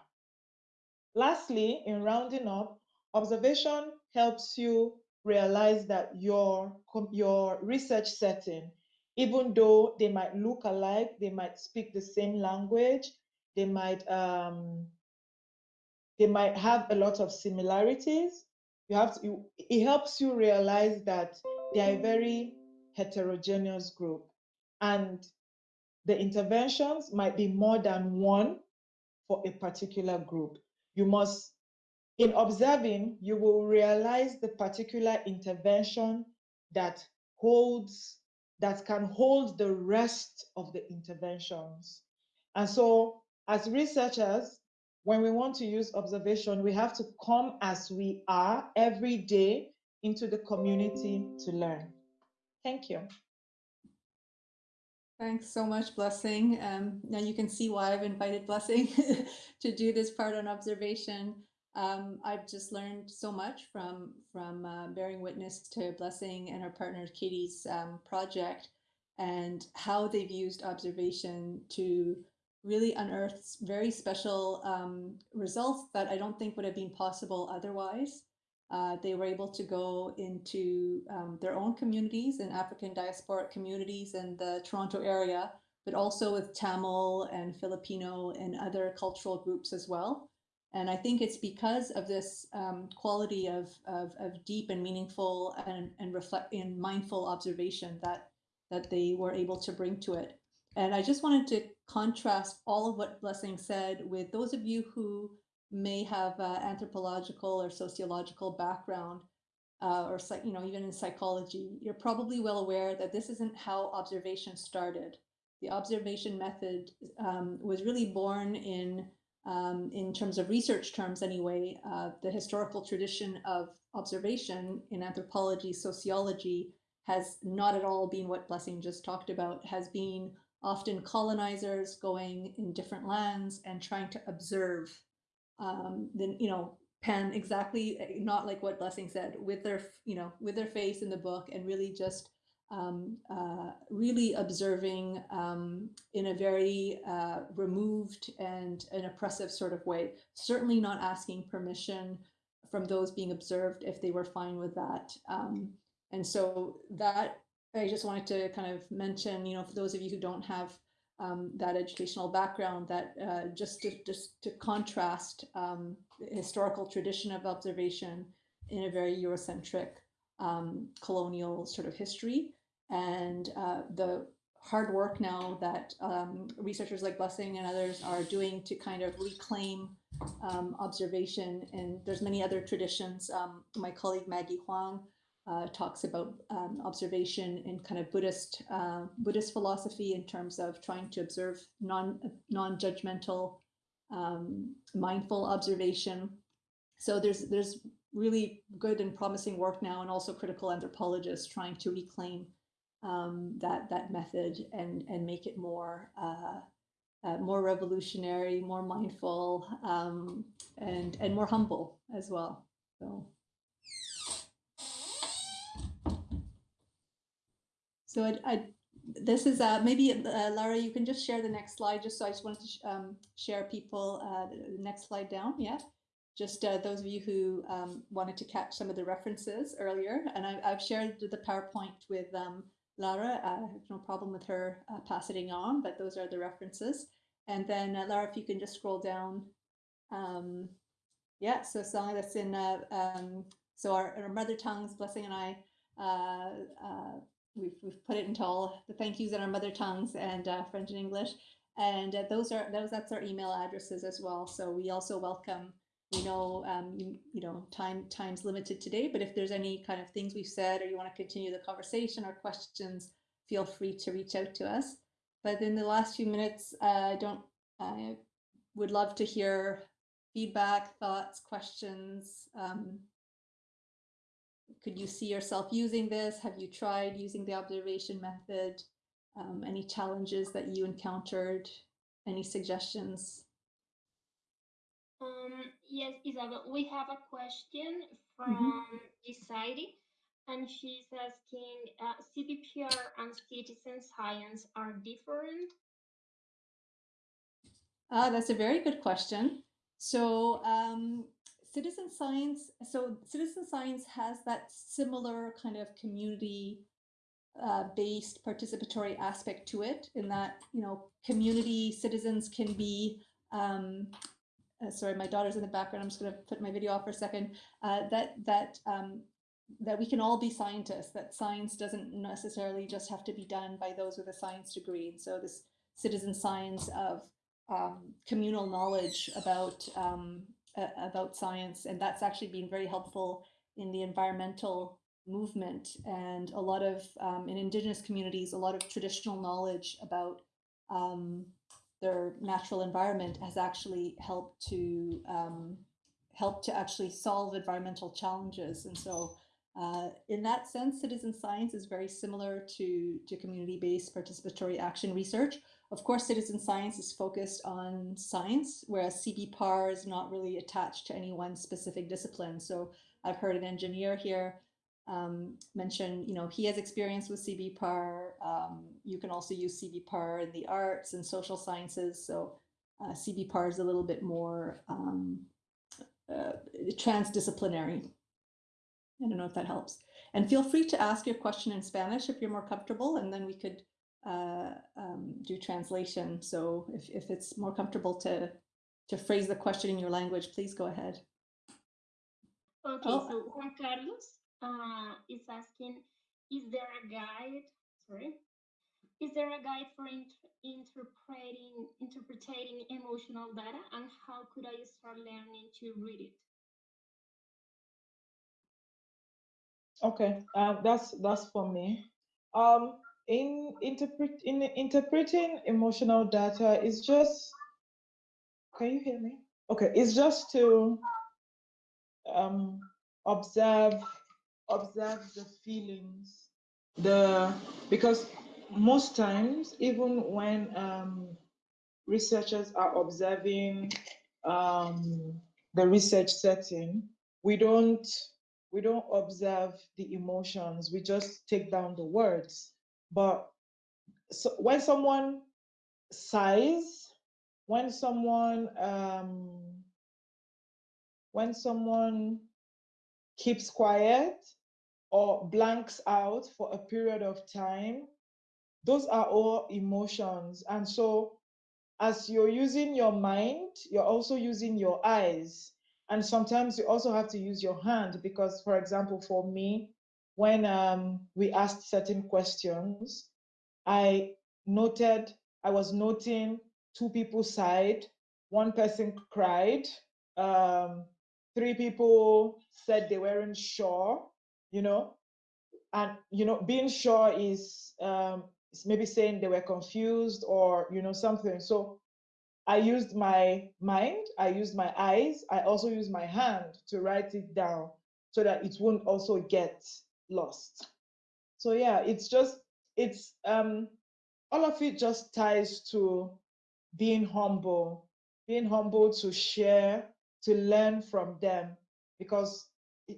Lastly, in rounding up, observation helps you realize that your your research setting, even though they might look alike, they might speak the same language, they might um, they might have a lot of similarities. You have to, it helps you realize that they are a very heterogeneous group. And the interventions might be more than one for a particular group. You must, in observing, you will realize the particular intervention that holds, that can hold the rest of the interventions. And so as researchers, when we want to use observation, we have to come as we are every day into the community to learn. Thank you. Thanks so much, Blessing. Um, now you can see why I've invited Blessing to do this part on observation. Um, I've just learned so much from from uh, bearing witness to Blessing and her partner Katie's um, project and how they've used observation to really unearth very special um, results that I don't think would have been possible otherwise. Uh, they were able to go into um, their own communities and African diasporic communities in the Toronto area, but also with Tamil and Filipino and other cultural groups as well. And I think it's because of this um, quality of, of, of, deep and meaningful and, and reflect and mindful observation that, that they were able to bring to it. And I just wanted to contrast all of what Blessing said with those of you who may have uh, anthropological or sociological background uh, or you know even in psychology you're probably well aware that this isn't how observation started. The observation method um, was really born in um, in terms of research terms anyway uh, the historical tradition of observation in anthropology sociology has not at all been what blessing just talked about has been often colonizers going in different lands and trying to observe um, then you know pen exactly eh, not like what blessing said with their you know with their face in the book and really just um, uh, really observing um, in a very uh, removed and an oppressive sort of way. Certainly not asking permission from those being observed if they were fine with that um, and so that i just wanted to kind of mention you know for those of you who don't have um, that educational background that uh, just to just to contrast um, historical tradition of observation in a very Eurocentric um, colonial sort of history and uh, the hard work now that um, researchers like Blessing and others are doing to kind of reclaim um, observation and there's many other traditions. Um, my colleague Maggie Huang uh, talks about um, observation in kind of Buddhist uh, Buddhist philosophy in terms of trying to observe non non judgmental, um, mindful observation. So there's there's really good and promising work now, and also critical anthropologists trying to reclaim um, that that method and and make it more. Uh, uh, more revolutionary, more mindful, um, and and more humble as well. So. So I, I this is uh, maybe uh, Lara, you can just share the next slide. Just so I just wanted to um, share people uh, the next slide down. Yeah, just uh, those of you who um, wanted to catch some of the references earlier, and I, have shared the PowerPoint with um, Lara. I have no problem with her uh, passing on, but those are the references. And then uh, Lara, if you can just scroll down. Um, yeah, so song that's in um, so our, our mother tongues, Blessing and I we've, we've put it into all the thank yous in our mother tongues and uh, French and English. And uh, those are those that's our email addresses as well. So we also welcome. We know um, you, you know time time's limited today, but if there's any kind of things we've said or you want to continue the conversation or questions, feel free to reach out to us. But in the last few minutes, uh, I don't. I would love to hear feedback, thoughts, questions. Um, could you see yourself using this? Have you tried using the observation method? Um, any challenges that you encountered? Any suggestions? Um, yes, Isabel, we have a question from mm -hmm. and she's asking, uh, CBPAR and citizen science are different? Ah, that's a very good question. So um, citizen science, so citizen science has that similar kind of community uh, based participatory aspect to it in that, you know, community citizens can be, um, uh, sorry, my daughter's in the background. I'm just going to put my video off for a second. Uh, that that um, that we can all be scientists, that science doesn't necessarily just have to be done by those with a science degree. And so this citizen science of um, communal knowledge about um, uh, about science, and that's actually been very helpful in the environmental movement and a lot of um, in indigenous communities, a lot of traditional knowledge about um, their natural environment has actually helped to um, help to actually solve environmental challenges. And so uh, in that sense, citizen science is very similar to, to community-based participatory action research. Of course, citizen science is focused on science, whereas CBPAR is not really attached to any one specific discipline. So I've heard an engineer here um, mention, you know, he has experience with CBPAR. Um, you can also use CBPAR in the arts and social sciences. So uh, CBPAR is a little bit more um, uh, transdisciplinary. I don't know if that helps. And feel free to ask your question in Spanish if you're more comfortable, and then we could uh, um, do translation. So if, if it's more comfortable to, to phrase the question in your language, please go ahead. Okay, Oh. so Juan Carlos uh, is asking, is there a guide? Sorry, is there a guide for int interpreting interpreting emotional data, and how could I start learning to read it? Okay, um, that's that's for me. Um, in interpret in interpreting emotional data is just. Can you hear me? Okay, it's just to um, observe observe the feelings, the because most times even when um, researchers are observing um, the research setting, we don't we don't observe the emotions. We just take down the words. But so when someone sighs, when someone um, when someone keeps quiet or blanks out for a period of time, those are all emotions. And so as you're using your mind, you're also using your eyes. And sometimes you also have to use your hand because, for example, for me, when um, we asked certain questions, I noted, I was noting two people sighed, one person cried, um, three people said they weren't sure, you know, and you know, being sure is um, maybe saying they were confused or you know something. So I used my mind, I used my eyes, I also used my hand to write it down so that it won't also get lost. So yeah, it's just it's um all of it just ties to being humble, being humble to share, to learn from them because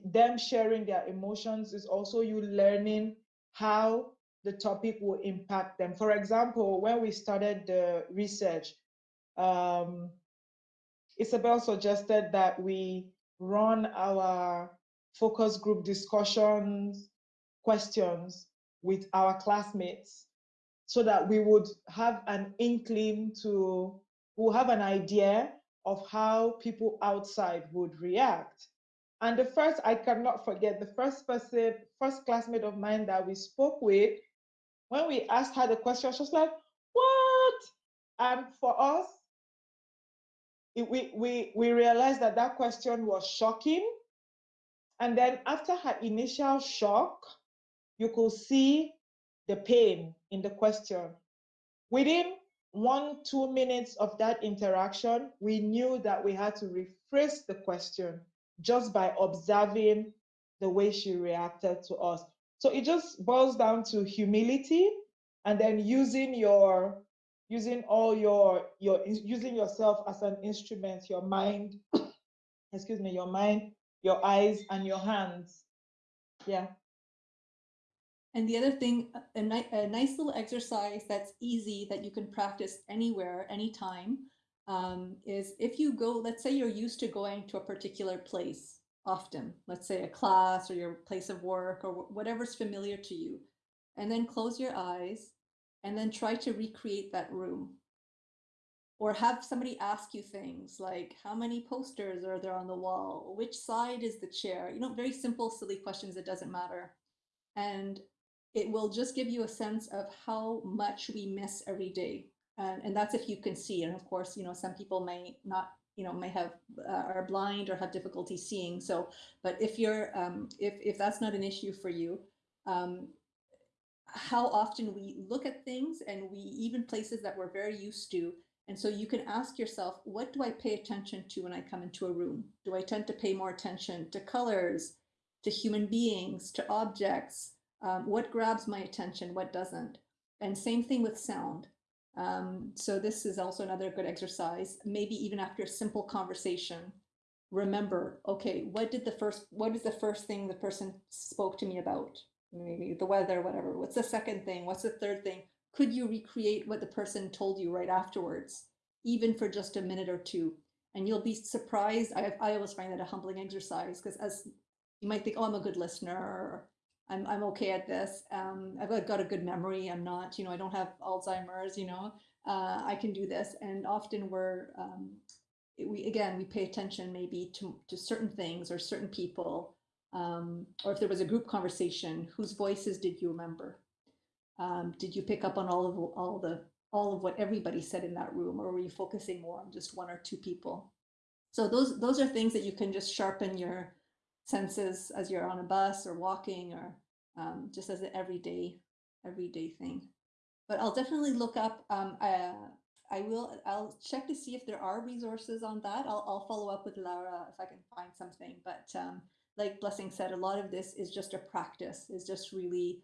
them sharing their emotions is also you learning how the topic will impact them. For example, when we started the research, um, Isabel suggested that we run our focus group discussions, questions with our classmates so that we would have an inkling to, we'll have an idea of how people outside would react. And the first, I cannot forget, the first person, first classmate of mine that we spoke with, when we asked her the question, she was like, what? And for us, it, we, we, we realized that that question was shocking. And then after her initial shock, you could see the pain in the question. Within one, two minutes of that interaction, we knew that we had to rephrase the question just by observing the way she reacted to us. So it just boils down to humility and then using your using all your your using yourself as an instrument, your mind, excuse me, your mind, your eyes and your hands. Yeah. And the other thing, a, ni a nice little exercise that's easy that you can practice anywhere, anytime, um, is if you go, let's say you're used to going to a particular place often, let's say a class or your place of work or whatever's familiar to you, and then close your eyes and then try to recreate that room. Or have somebody ask you things like how many posters are there on the wall? Which side is the chair? You know very simple silly questions it doesn't matter. And it will just give you a sense of how much we miss every day. And, and that's if you can see. And of course you know some people may not you know may have uh, are blind or have difficulty seeing. So but if you're um, if if that's not an issue for you um, how often we look at things and we even places that we're very used to and so you can ask yourself, what do I pay attention to when I come into a room? Do I tend to pay more attention to colors, to human beings, to objects? Um, what grabs my attention, what doesn't? And same thing with sound. Um, so this is also another good exercise. Maybe even after a simple conversation, remember, okay, what did the first, what is the first thing the person spoke to me about? Maybe the weather, whatever. What's the second thing? What's the third thing? Could you recreate what the person told you right afterwards, even for just a minute or two? And you'll be surprised. I, I always find that a humbling exercise because as you might think, oh, I'm a good listener, or I'm, I'm okay at this. Um, I've got a good memory. I'm not, you know, I don't have Alzheimer's, you know, uh, I can do this. And often we're, um, we, again, we pay attention maybe to, to certain things or certain people. Um, or if there was a group conversation, whose voices did you remember? Um, did you pick up on all of all the all of what everybody said in that room, or were you focusing more on just one or two people? So those those are things that you can just sharpen your senses as you're on a bus or walking, or um, just as an everyday everyday thing. But I'll definitely look up. Um, I, I will. I'll check to see if there are resources on that. I'll I'll follow up with Laura if I can find something. But um, like Blessing said, a lot of this is just a practice. Is just really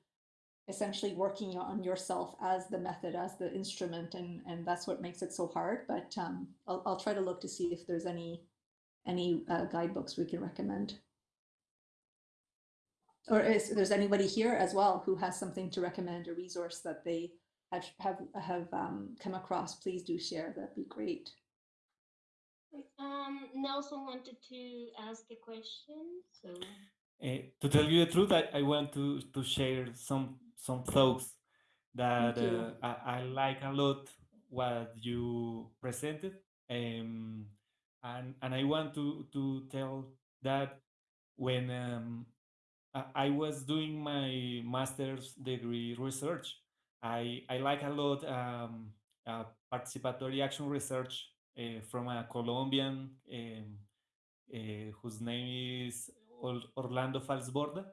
essentially working on yourself as the method, as the instrument, and and that's what makes it so hard. But um, I'll I'll try to look to see if there's any any uh, guidebooks we can recommend. Or if there's anybody here as well who has something to recommend, a resource that they have have have um, come across, please do share. That'd be great. Um, Nelson wanted to ask a question, so. Uh, to tell you the truth, I, I want to, to share some some thoughts that uh, I, I, like a lot what you presented. Um, and, and I want to, to tell that when um, I, I was doing my master's degree research, I, I like a lot um, uh, participatory action research uh, from a Colombian um, uh, whose name is Orlando Fals Borda.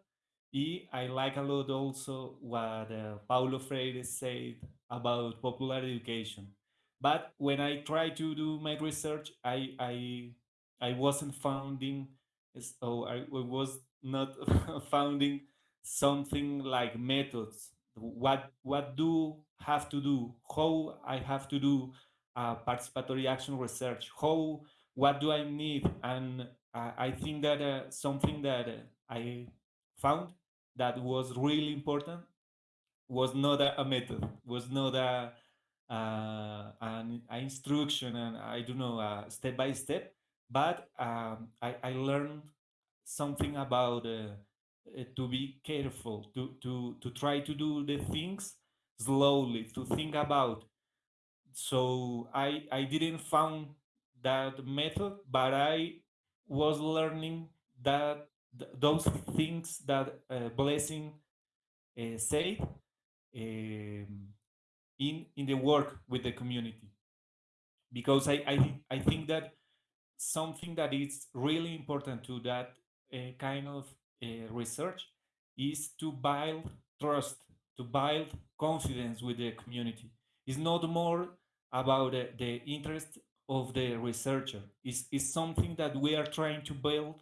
I like a lot also what uh, Paulo Freire said about popular education. But when I try to do my research, I I I wasn't finding so I was not finding something like methods. What what do have to do? How I have to do uh, participatory action research? How what do I need? And uh, I think that uh, something that I found that was really important was not a, a method, was not a, uh, an, instruction, and I don't know, uh, step by step, but um, I, I, learned something about uh, to be careful, to, to, to try to do the things slowly, to think about. So I, I didn't found that method, but I was learning that th those things that uh, Blessing uh, said um, in in the work with the community, because I I, I think that something that is really important to that uh, kind of uh, research is to build trust, to build confidence with the community. It's not more about the interest of the researcher. It's, it's something that we are trying to build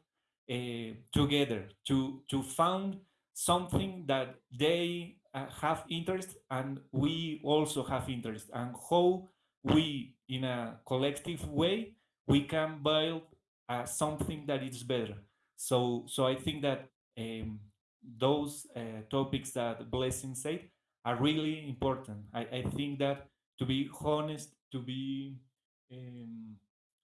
uh, together to to found something that they uh, have interest and we also have interest and how we in a collective way we can build uh, something that is better so so i think that um, those uh, topics that blessing said are really important I, I think that to be honest to be um,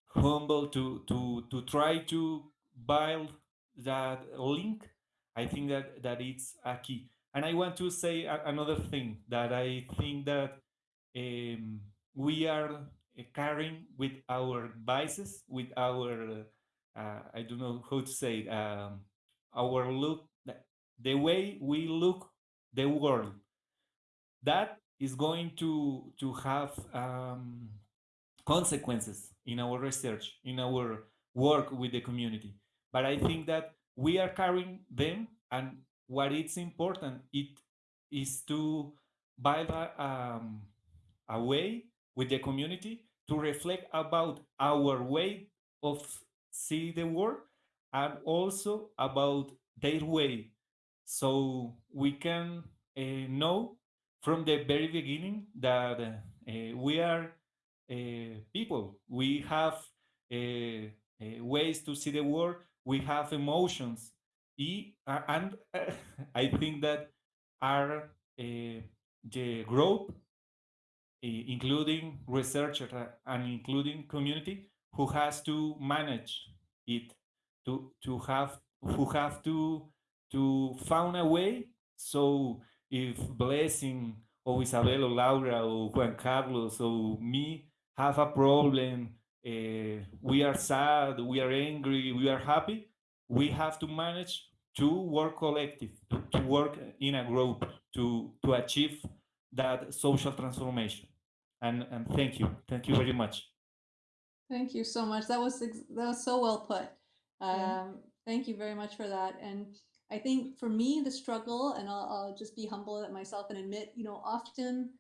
humble to to to try to build that link, I think that that it's a key. And I want to say a, another thing that I think that um, we are carrying with our biases, with our uh, I don't know how to say it, um, our look, the way we look the world. That is going to to have um, consequences in our research, in our work with the community. But I think that we are carrying them, and what is important it is to build um, a way with the community to reflect about our way of see the world and also about their way so we can uh, know from the very beginning that uh, we are Eh, people. We have eh, eh, ways to see the world. We have emotions. And i think that are the group including researchers and including community who has to manage it to to have who have to to find a way. So if blessing or isabel or laura or juan carlos or me have a problem uh, we are sad we are angry we are happy we have to manage to work collective to, to work in a group to to achieve that social transformation and and thank you thank you very much Thank you so much. That was that was so well put. Um, Thank you very much for that. And I think for me, the struggle, and I'll, I'll just be humble at myself and admit, you know, often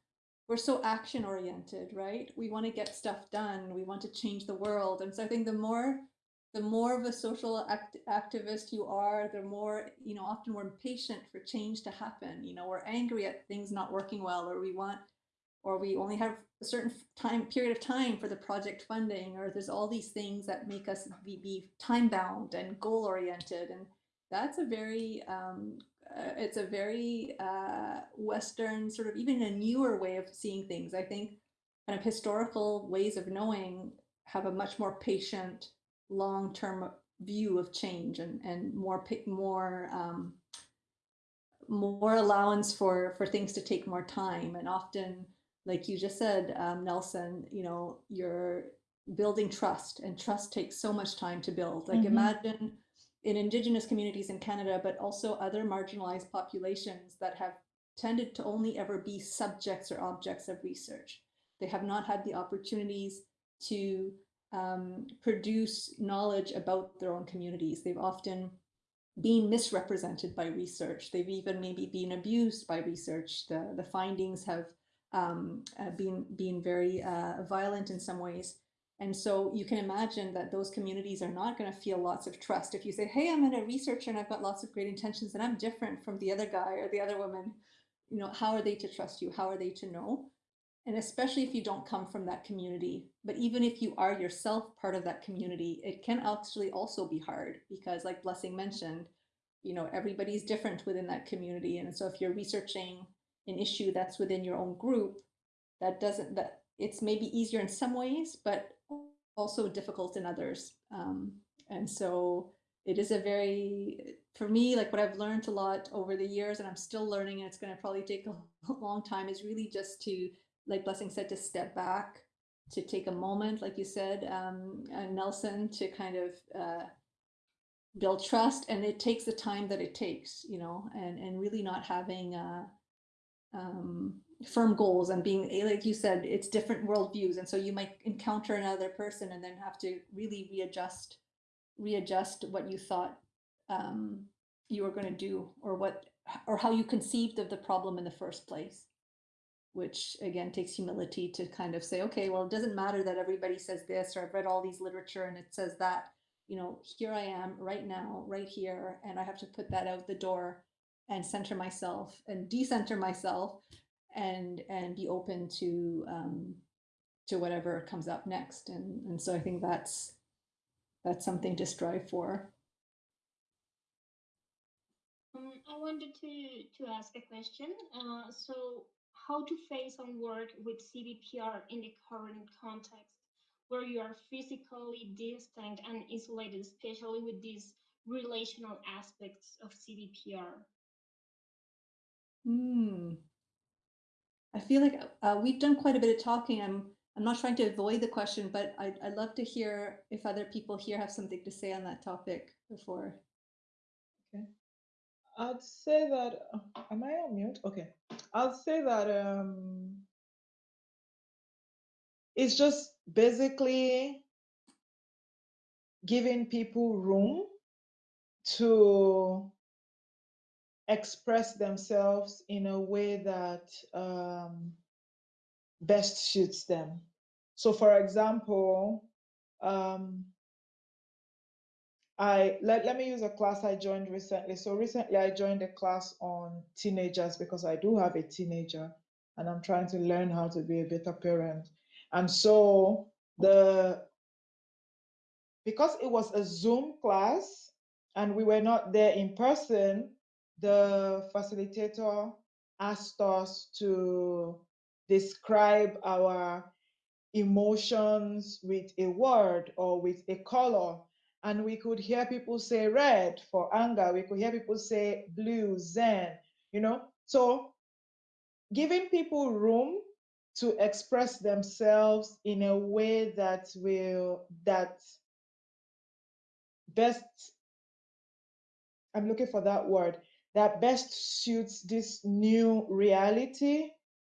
we're so action oriented, right? We want to get stuff done. We want to change the world. And so I think the more the more of a social act activist you are, the more, you know, often we're impatient for change to happen. You know, we're angry at things not working well, or we want or we only have a certain time period of time for the project funding, or there's all these things that make us be, be time bound and goal oriented. And that's a very, um, uh, it's a very uh, Western sort of even a newer way of seeing things. I think kind of historical ways of knowing have a much more patient, long-term view of change and, and more, more, um, more allowance for, for things to take more time. And often like you just said, um, Nelson, you know, you're building trust and trust takes so much time to build. Like mm -hmm. imagine in indigenous communities in Canada, but also other marginalized populations that have tended to only ever be subjects or objects of research. They have not had the opportunities to um, produce knowledge about their own communities. They've often been misrepresented by research. They've even maybe been abused by research. The, the findings have um, uh, being being very uh, violent in some ways. And so you can imagine that those communities are not going to feel lots of trust. If you say, hey, I'm a researcher and I've got lots of great intentions and I'm different from the other guy or the other woman, you know, how are they to trust you? How are they to know? And especially if you don't come from that community, but even if you are yourself part of that community, it can actually also be hard because like Blessing mentioned, you know, everybody's different within that community. And so if you're researching an issue that's within your own group that doesn't that it's maybe easier in some ways but also difficult in others. Um, and so it is a very for me like what i've learned a lot over the years and i'm still learning and it's going to probably take a long time is really just to like blessing said to step back to take a moment like you said um, nelson to kind of uh, build trust and it takes the time that it takes you know and and really not having uh, um, firm goals and being eh, like you said it's different worldviews. And so you might encounter another person and then have to really readjust readjust what you thought um, you were going to do or what or how you conceived of the problem in the first place which again takes humility to kind of say okay well it doesn't matter that everybody says this or i've read all these literature and it says that. You know here i am right now right here and i have to put that out the door and center myself and decenter myself and and be open to um, to whatever comes up next and and so I think that's that's something to strive for. Um, I wanted to to ask a question. Uh, so how to face and work with CBPAR in the current context where you are physically distant and isolated, especially with these relational aspects of CBPAR? Hmm. I feel like uh, we've done quite a bit of talking. I'm I'm not trying to avoid the question, but I'd, I'd love to hear if other people here have something to say on that topic before. Okay. I'd say that, uh, am I on mute? Okay. I'll say that um, it's just basically giving people room to express themselves in a way that um, best suits them. So, for example, um, I let, let me use a class I joined recently. So recently I joined a class on teenagers because I do have a teenager and I'm trying to learn how to be a better parent. And so the because it was a Zoom class and we were not there in person, the facilitator asked us to describe our emotions with a word or with a color. And we could hear people say red for anger. We could hear people say blue zen you know? So giving people room to express themselves in a way that will that best i'm looking for that word that best suits this new reality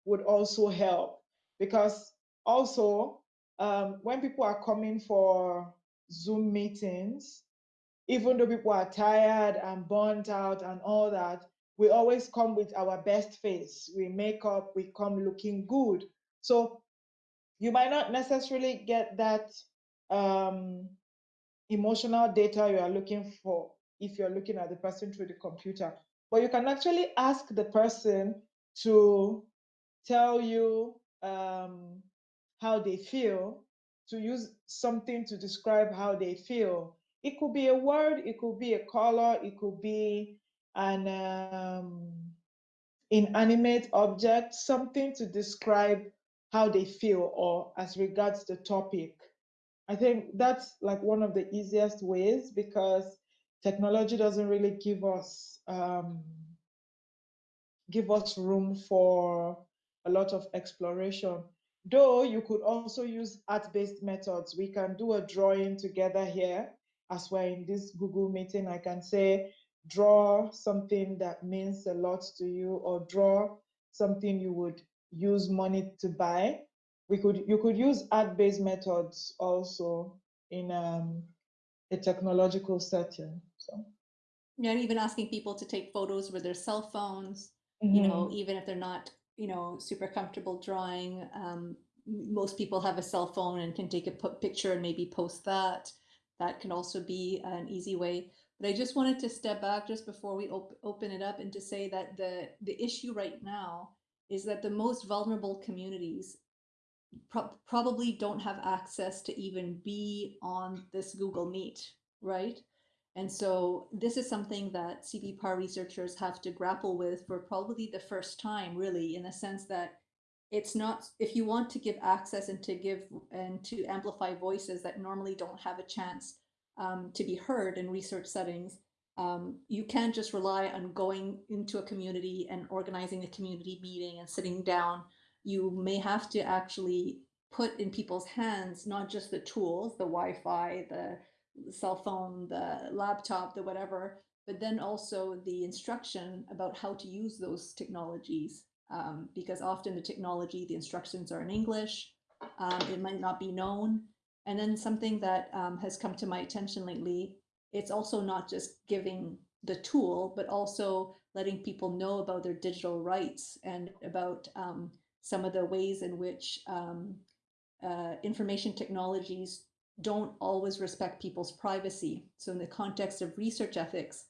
would also help because also um, when people are coming for Zoom meetings, even though people are tired and burnt out and all that, we always come with our best face. We make up, we come looking good. So you might not necessarily get that um, emotional data you are looking for if you're looking at the person through the computer. But you can actually ask the person to tell you um, how they feel, to use something to describe how they feel. It could be a word, it could be a color, it could be an um, inanimate object, something to describe how they feel or as regards the topic. I think that's like one of the easiest ways because technology doesn't really give us um, give us room for a lot of exploration. Though you could also use art-based methods. We can do a drawing together here as we're in this Google meeting. I can say, draw something that means a lot to you or draw something you would use money to buy. We could you could use art-based methods also in um, a technological setting. So Yeah, and even asking people to take photos with their cell phones, you know, even if they're not, you know, super comfortable drawing. Um, most people have a cell phone and can take a picture and maybe post that. That can also be an easy way. But I just wanted to step back just before we op- open it up and to say that the the issue right now is that the most vulnerable communities pro- probably don't have access to even be on this Google Meet, right? And so this is something that CBPAR researchers have to grapple with for probably the first time, really, in the sense that it's not if you want to give access and to give and to amplify voices that normally don't have a chance um, to be heard in research settings, um, you can't just rely on going into a community and organizing a community meeting and sitting down. You may have to actually put in people's hands not just the tools, the Wi-Fi, the cell phone, the laptop, the whatever, but then also the instruction about how to use those technologies. Um, because often the technology, the instructions are in English, um, it might not be known. And then something that um, has come to my attention lately, it's also not just giving the tool, but also letting people know about their digital rights and about um, some of the ways in which um, uh, information technologies don't always respect people's privacy. So in the context of research ethics,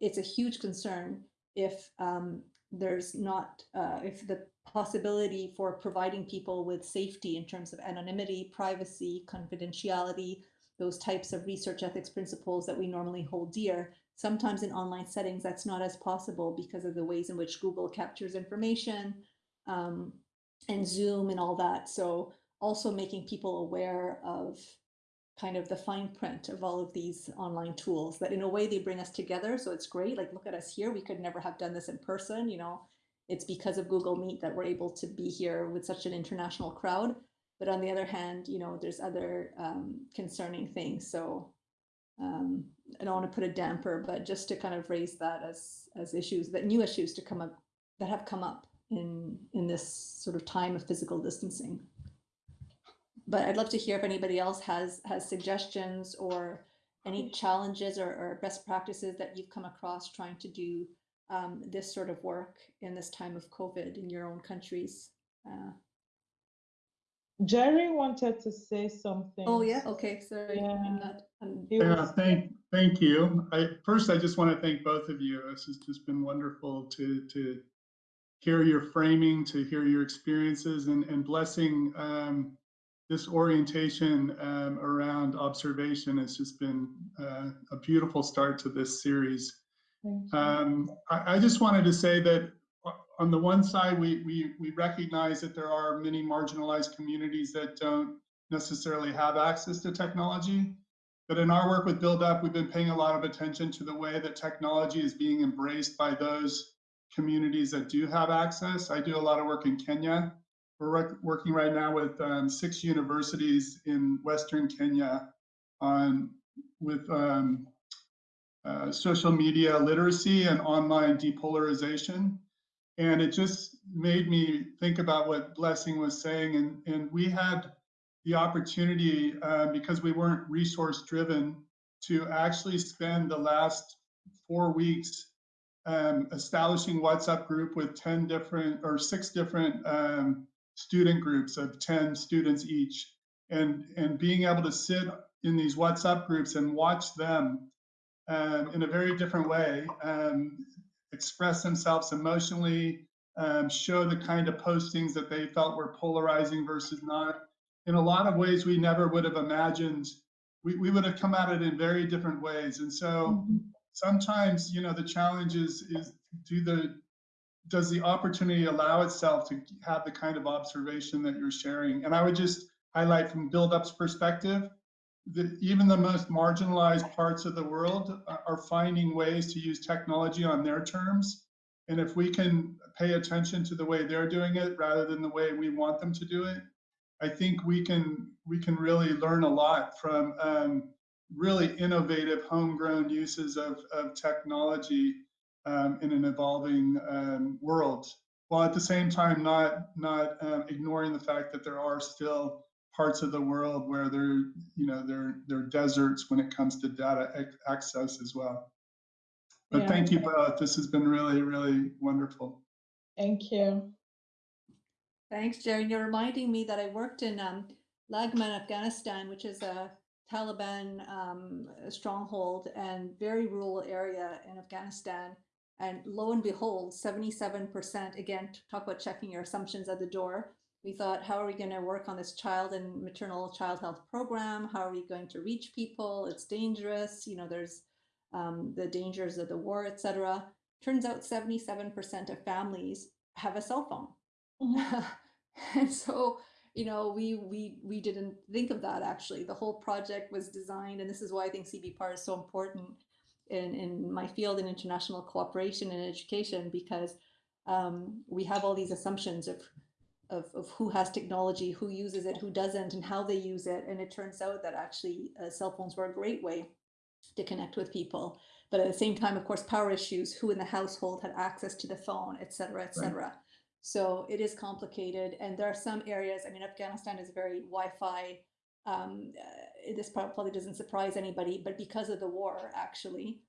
it's a huge concern if um, there's not, uh, if the possibility for providing people with safety in terms of anonymity, privacy, confidentiality, those types of research ethics principles that we normally hold dear, sometimes in online settings that's not as possible because of the ways in which Google captures information um, and Zoom and all that. So also making people aware of kind of the fine print of all of these online tools that in a way they bring us together so it's great like look at us here we could never have done this in person you know it's because of google meet that we're able to be here with such an international crowd but on the other hand, you know, there's other um, concerning things. So um, I don't want to put a damper, but just to kind of raise that as as issues that new issues to come up that have come up in in this sort of time of physical distancing. But I'd love to hear if anybody else has has suggestions or any challenges or, or best practices that you've come across trying to do um, this sort of work in this time of COVID in your own countries. Uh, Jerry wanted to say something. oh yeah, okay, sorry. I'm Yeah. not, I'm, Yeah, was- thank, thank you. I, first, I just want to thank both of you. This has just been wonderful to, to hear your framing, to hear your experiences and, and blessing um, this orientation um, around observation has just been uh, a beautiful start to this series. Um, I, I just wanted to say that on the one side, we, we, we recognize that there are many marginalized communities that don't necessarily have access to technology. But in our work with Build Up, we've been paying a lot of attention to the way that technology is being embraced by those communities that do have access. I do a lot of work in Kenya. We're work- working right now with um, six universities in Western Kenya on with um, uh, social media literacy and online depolarization. And it just made me think about what Blessing was saying. And, and we had the opportunity, uh, because we weren't resource driven, to actually spend the last four weeks um, establishing WhatsApp group with 10 different or six different um, student groups of 10 students each. And, and being able to sit in these WhatsApp groups and watch them um, in a very different way, um, express themselves emotionally, um, show the kind of postings that they felt were polarizing versus not. In a lot of ways, we never would have imagined, we, we would have come at it in very different ways. And so Mhm. sometimes, you know, the challenge is, is do the, does the opportunity allow itself to have the kind of observation that you're sharing? And I would just highlight from Build Up's perspective, that even the most marginalized parts of the world are are finding ways to use technology on their terms. And if we can pay attention to the way they're doing it rather than the way we want them to do it, I think we can we can really learn a lot from um, really innovative homegrown uses of, of technology um, in an evolving um, world, while at the same time not not um, ignoring the fact that there are still parts of the world where there you know there there are deserts when it comes to data access as well. But Yeah. thank you both. This has been really really wonderful. Thank you. Thanks, Jerry. You're reminding me that I worked in um, Laghman, Afghanistan, which is a Taliban um, stronghold and very rural area in Afghanistan. And lo and behold, 77%, again, talk about checking your assumptions at the door. We thought, how are we going to work on this child and maternal child health program? How are we going to reach people? It's dangerous. You know, there's um, the dangers of the war, etc. Turns out 77% of families have a cell phone. Mhm. and so you know we we we didn't think of that actually the whole project was designed and this is why i think cbpar is so important in in my field in international cooperation and education because um, we have all these assumptions of, of of who has technology who uses it who doesn't and how they use it and it turns out that actually uh, cell phones were a great way to connect with people but at the same time of course power issues who in the household had access to the phone et cetera et cetera so it is complicated, and there are some areas. I mean, Afghanistan is very Wi-Fi. Um, uh, this probably doesn't surprise anybody, but because of the war, actually,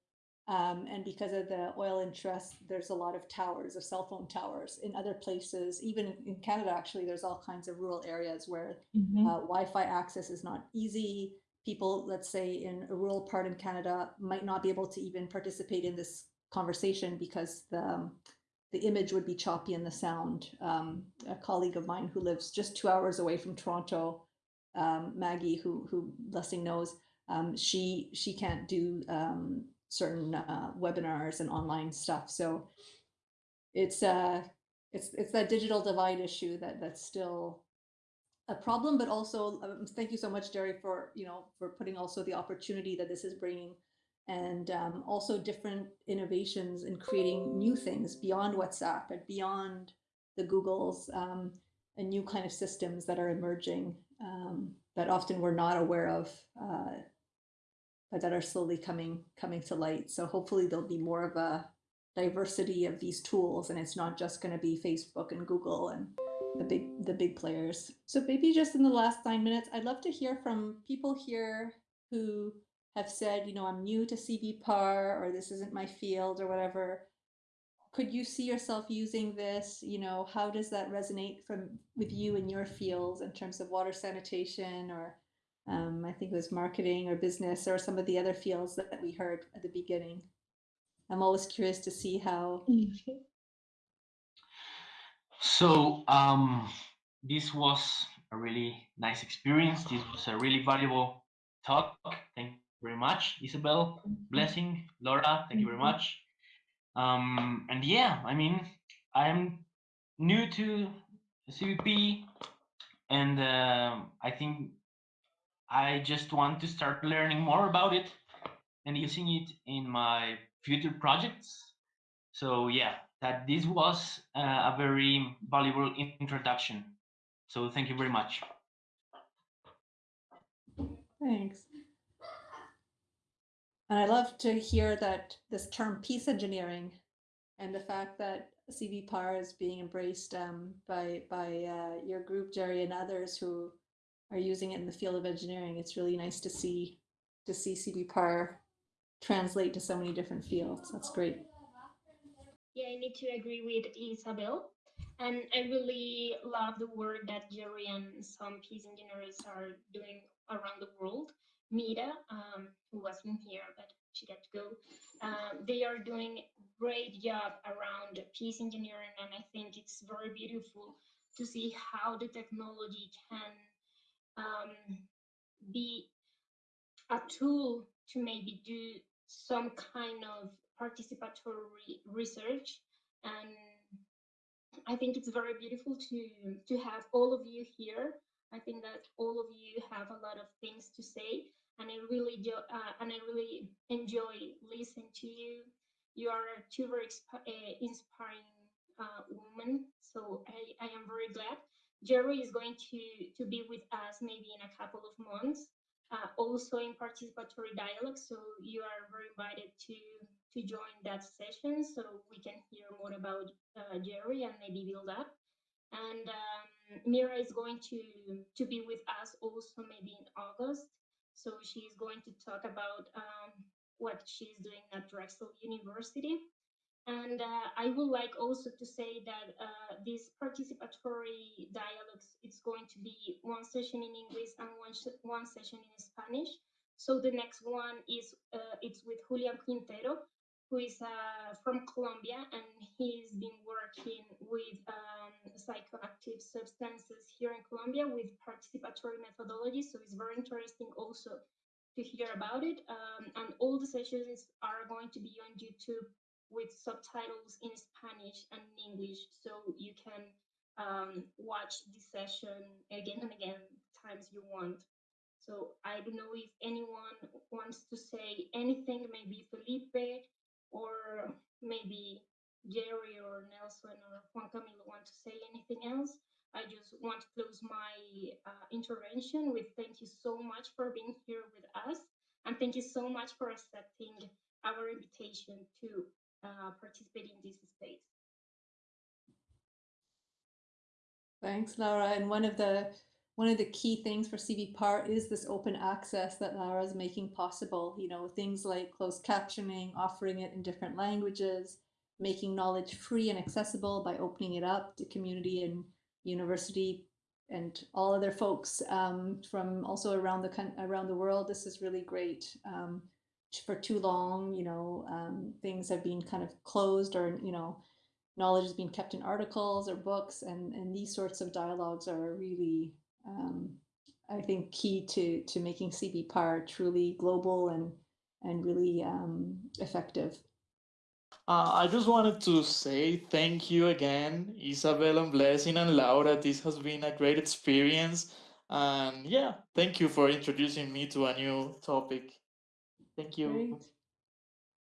um, and because of the oil interest, there's a lot of towers, of cell phone towers. In other places, even in- Canada, actually, there's all kinds of rural areas where Mhm. uh, Wi-Fi access is not easy. People, let's say, in a rural part in Canada, might not be able to even participate in this conversation because the um, the image would be choppy and the sound. Um, a colleague of mine who lives just two hours away from Toronto, um, Maggie, who who Blessing knows, um, she she can't do um, certain uh, webinars and online stuff. So it's uh it's it's that digital divide issue that that's still a problem, but also um, thank you so much, Jerry, for you know for putting also the opportunity that this is bringing, and um, also different innovations in creating new things beyond WhatsApp and beyond the Googles. Um, and new kind of systems that are emerging um, that often we're not aware of, uh, but that are slowly coming coming to light. So hopefully there'll be more of a diversity of these tools, and it's not just going to be Facebook and Google and the big the big players. So maybe just in the last nine minutes, I'd love to hear from people here who have said, you know, I'm new to CBPAR or this isn't my field or whatever. Could you see yourself using this? You know, how does that resonate from with you in your fields in terms of water sanitation or um, I think it was marketing or business or some of the other fields that, that we heard at the beginning. I'm always curious to see how So um, this was a really nice experience. This was a really valuable talk. Thank you very much, Isabel. Blessing, Laura. Thank you very much. Um, and yeah, I mean, I'm new to CVP, and uh, I think I just want to start learning more about it and using it in my future projects. So yeah, that this was uh, a very valuable introduction. So thank you very much. Thanks. And I love to hear that this term peace engineering and the fact that CBPAR is being embraced um, by by uh, your group, Jerry, and others who are using it in the field of engineering. It's really nice to see to see CBPAR translate to so many different fields. That's great. Yeah, I need to agree with Isabel. And I really love the work that Jerry and some peace engineers are doing around the world. Mira, um, who wasn't here, but she got to go. Um, they are doing great job around peace engineering, and I think it's very beautiful to see how the technology can um, be a tool to maybe do some kind of participatory research and I think it's very beautiful to to have all of you here. I think that all of you have a lot of things to say, and I really do, uh, and I really enjoy listening to you. You are two very uh, inspiring uh, women, so I, I am very glad. Jerry is going to to be with us maybe in a couple of months, uh, also in participatory dialogue. So you are very invited to to join that session so we can hear more about uh, Jerry and maybe build up. And um, Mira is going to to be with us also maybe in August. So she's going to talk about um, what she's doing at Drexel University. And uh, I would like also to say that uh, these participatory dialogues, it's going to be one session in English and one, one session in Spanish. So the next one is uh, it's with Julian Quintero, who is uh, from Colombia, and he's been working with um, psychoactive substances here in Colombia with participatory methodology. So it's very interesting also to hear about it. Um, and all the sessions are going to be on YouTube with subtitles in Spanish and in English, so you can um, watch the session again and again times you want. So I don't know if anyone wants to say anything, maybe Felipe or maybe Jerry or Nelson or Juan Camilo want to say anything else. I just want to close my uh, intervention with thank you so much for being here with us and thank you so much for accepting our invitation to uh, participate in this space. Thanks, Laura. And one of the one of the key things for CBPAR is this open access that Lara is making possible. You know, things like closed captioning, offering it in different languages, making knowledge free and accessible by opening it up to community and university and all other folks um, from also around the around the world. This is really great. Um, for too long, you know, um, things have been kind of closed or, you know, knowledge has been kept in articles or books and, and these sorts of dialogues are really, um, I think, key to, to making CBPAR truly global and, and really um, effective. Uh, I just wanted to say thank you again, Isabel and Blessing and Laura. This has been a great experience. And yeah, thank you for introducing me to a new topic. Thank you. Great.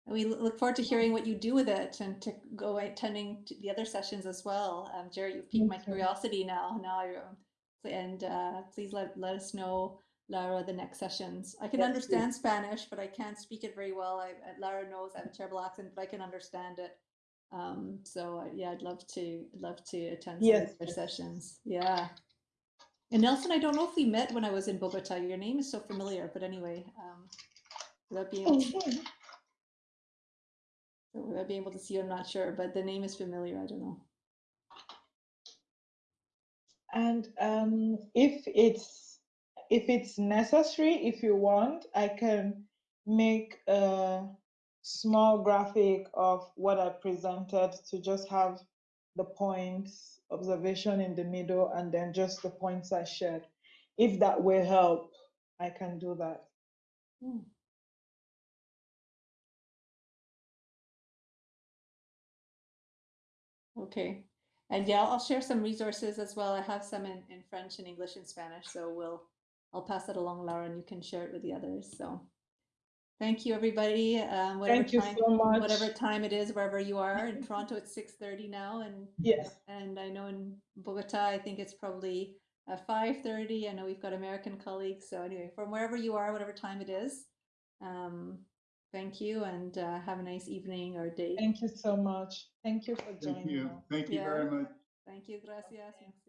We look forward to hearing what you do with it and to go attending to the other sessions as well. Um, Jerry, you've piqued my curiosity now. Now I, um, and uh, please let, let us know, Lara, the next sessions. I can Yes, understand Spanish, but I can't speak it very well. I, uh, Lara knows I have a terrible accent, but I can understand it. Um, so uh, yeah, I'd love to love to attend some Yes, of yes. sessions. Yeah. And Nelson, I don't know if we met when I was in Bogota. Your name is so familiar, but anyway, um, without being able to, without being able to see you, I'm not sure, but the name is familiar. I don't know. And um, if it's if it's necessary, if you want, I can make a small graphic of what I presented to just have the points, observation in the middle, and then just the points I shared. If that will help, I can do that. Hmm. Okay. And yeah, I'll share some resources as well. I have some in, in French and English and Spanish, so we'll I'll pass that along, Laura, and you can share it with the others. So thank you, everybody. Um, whatever Thank you time, so much. whatever time it is, wherever you are. In Toronto, it's six thirty now, and Yes. and I know in Bogota, I think it's probably uh, five thirty. I know we've got American colleagues. So anyway, from wherever you are, whatever time it is, um, thank you, and uh, have a nice evening or day. Thank you so much. Thank you for Thank joining you. us. Thank you Yeah. very much. Thank you, gracias. merci.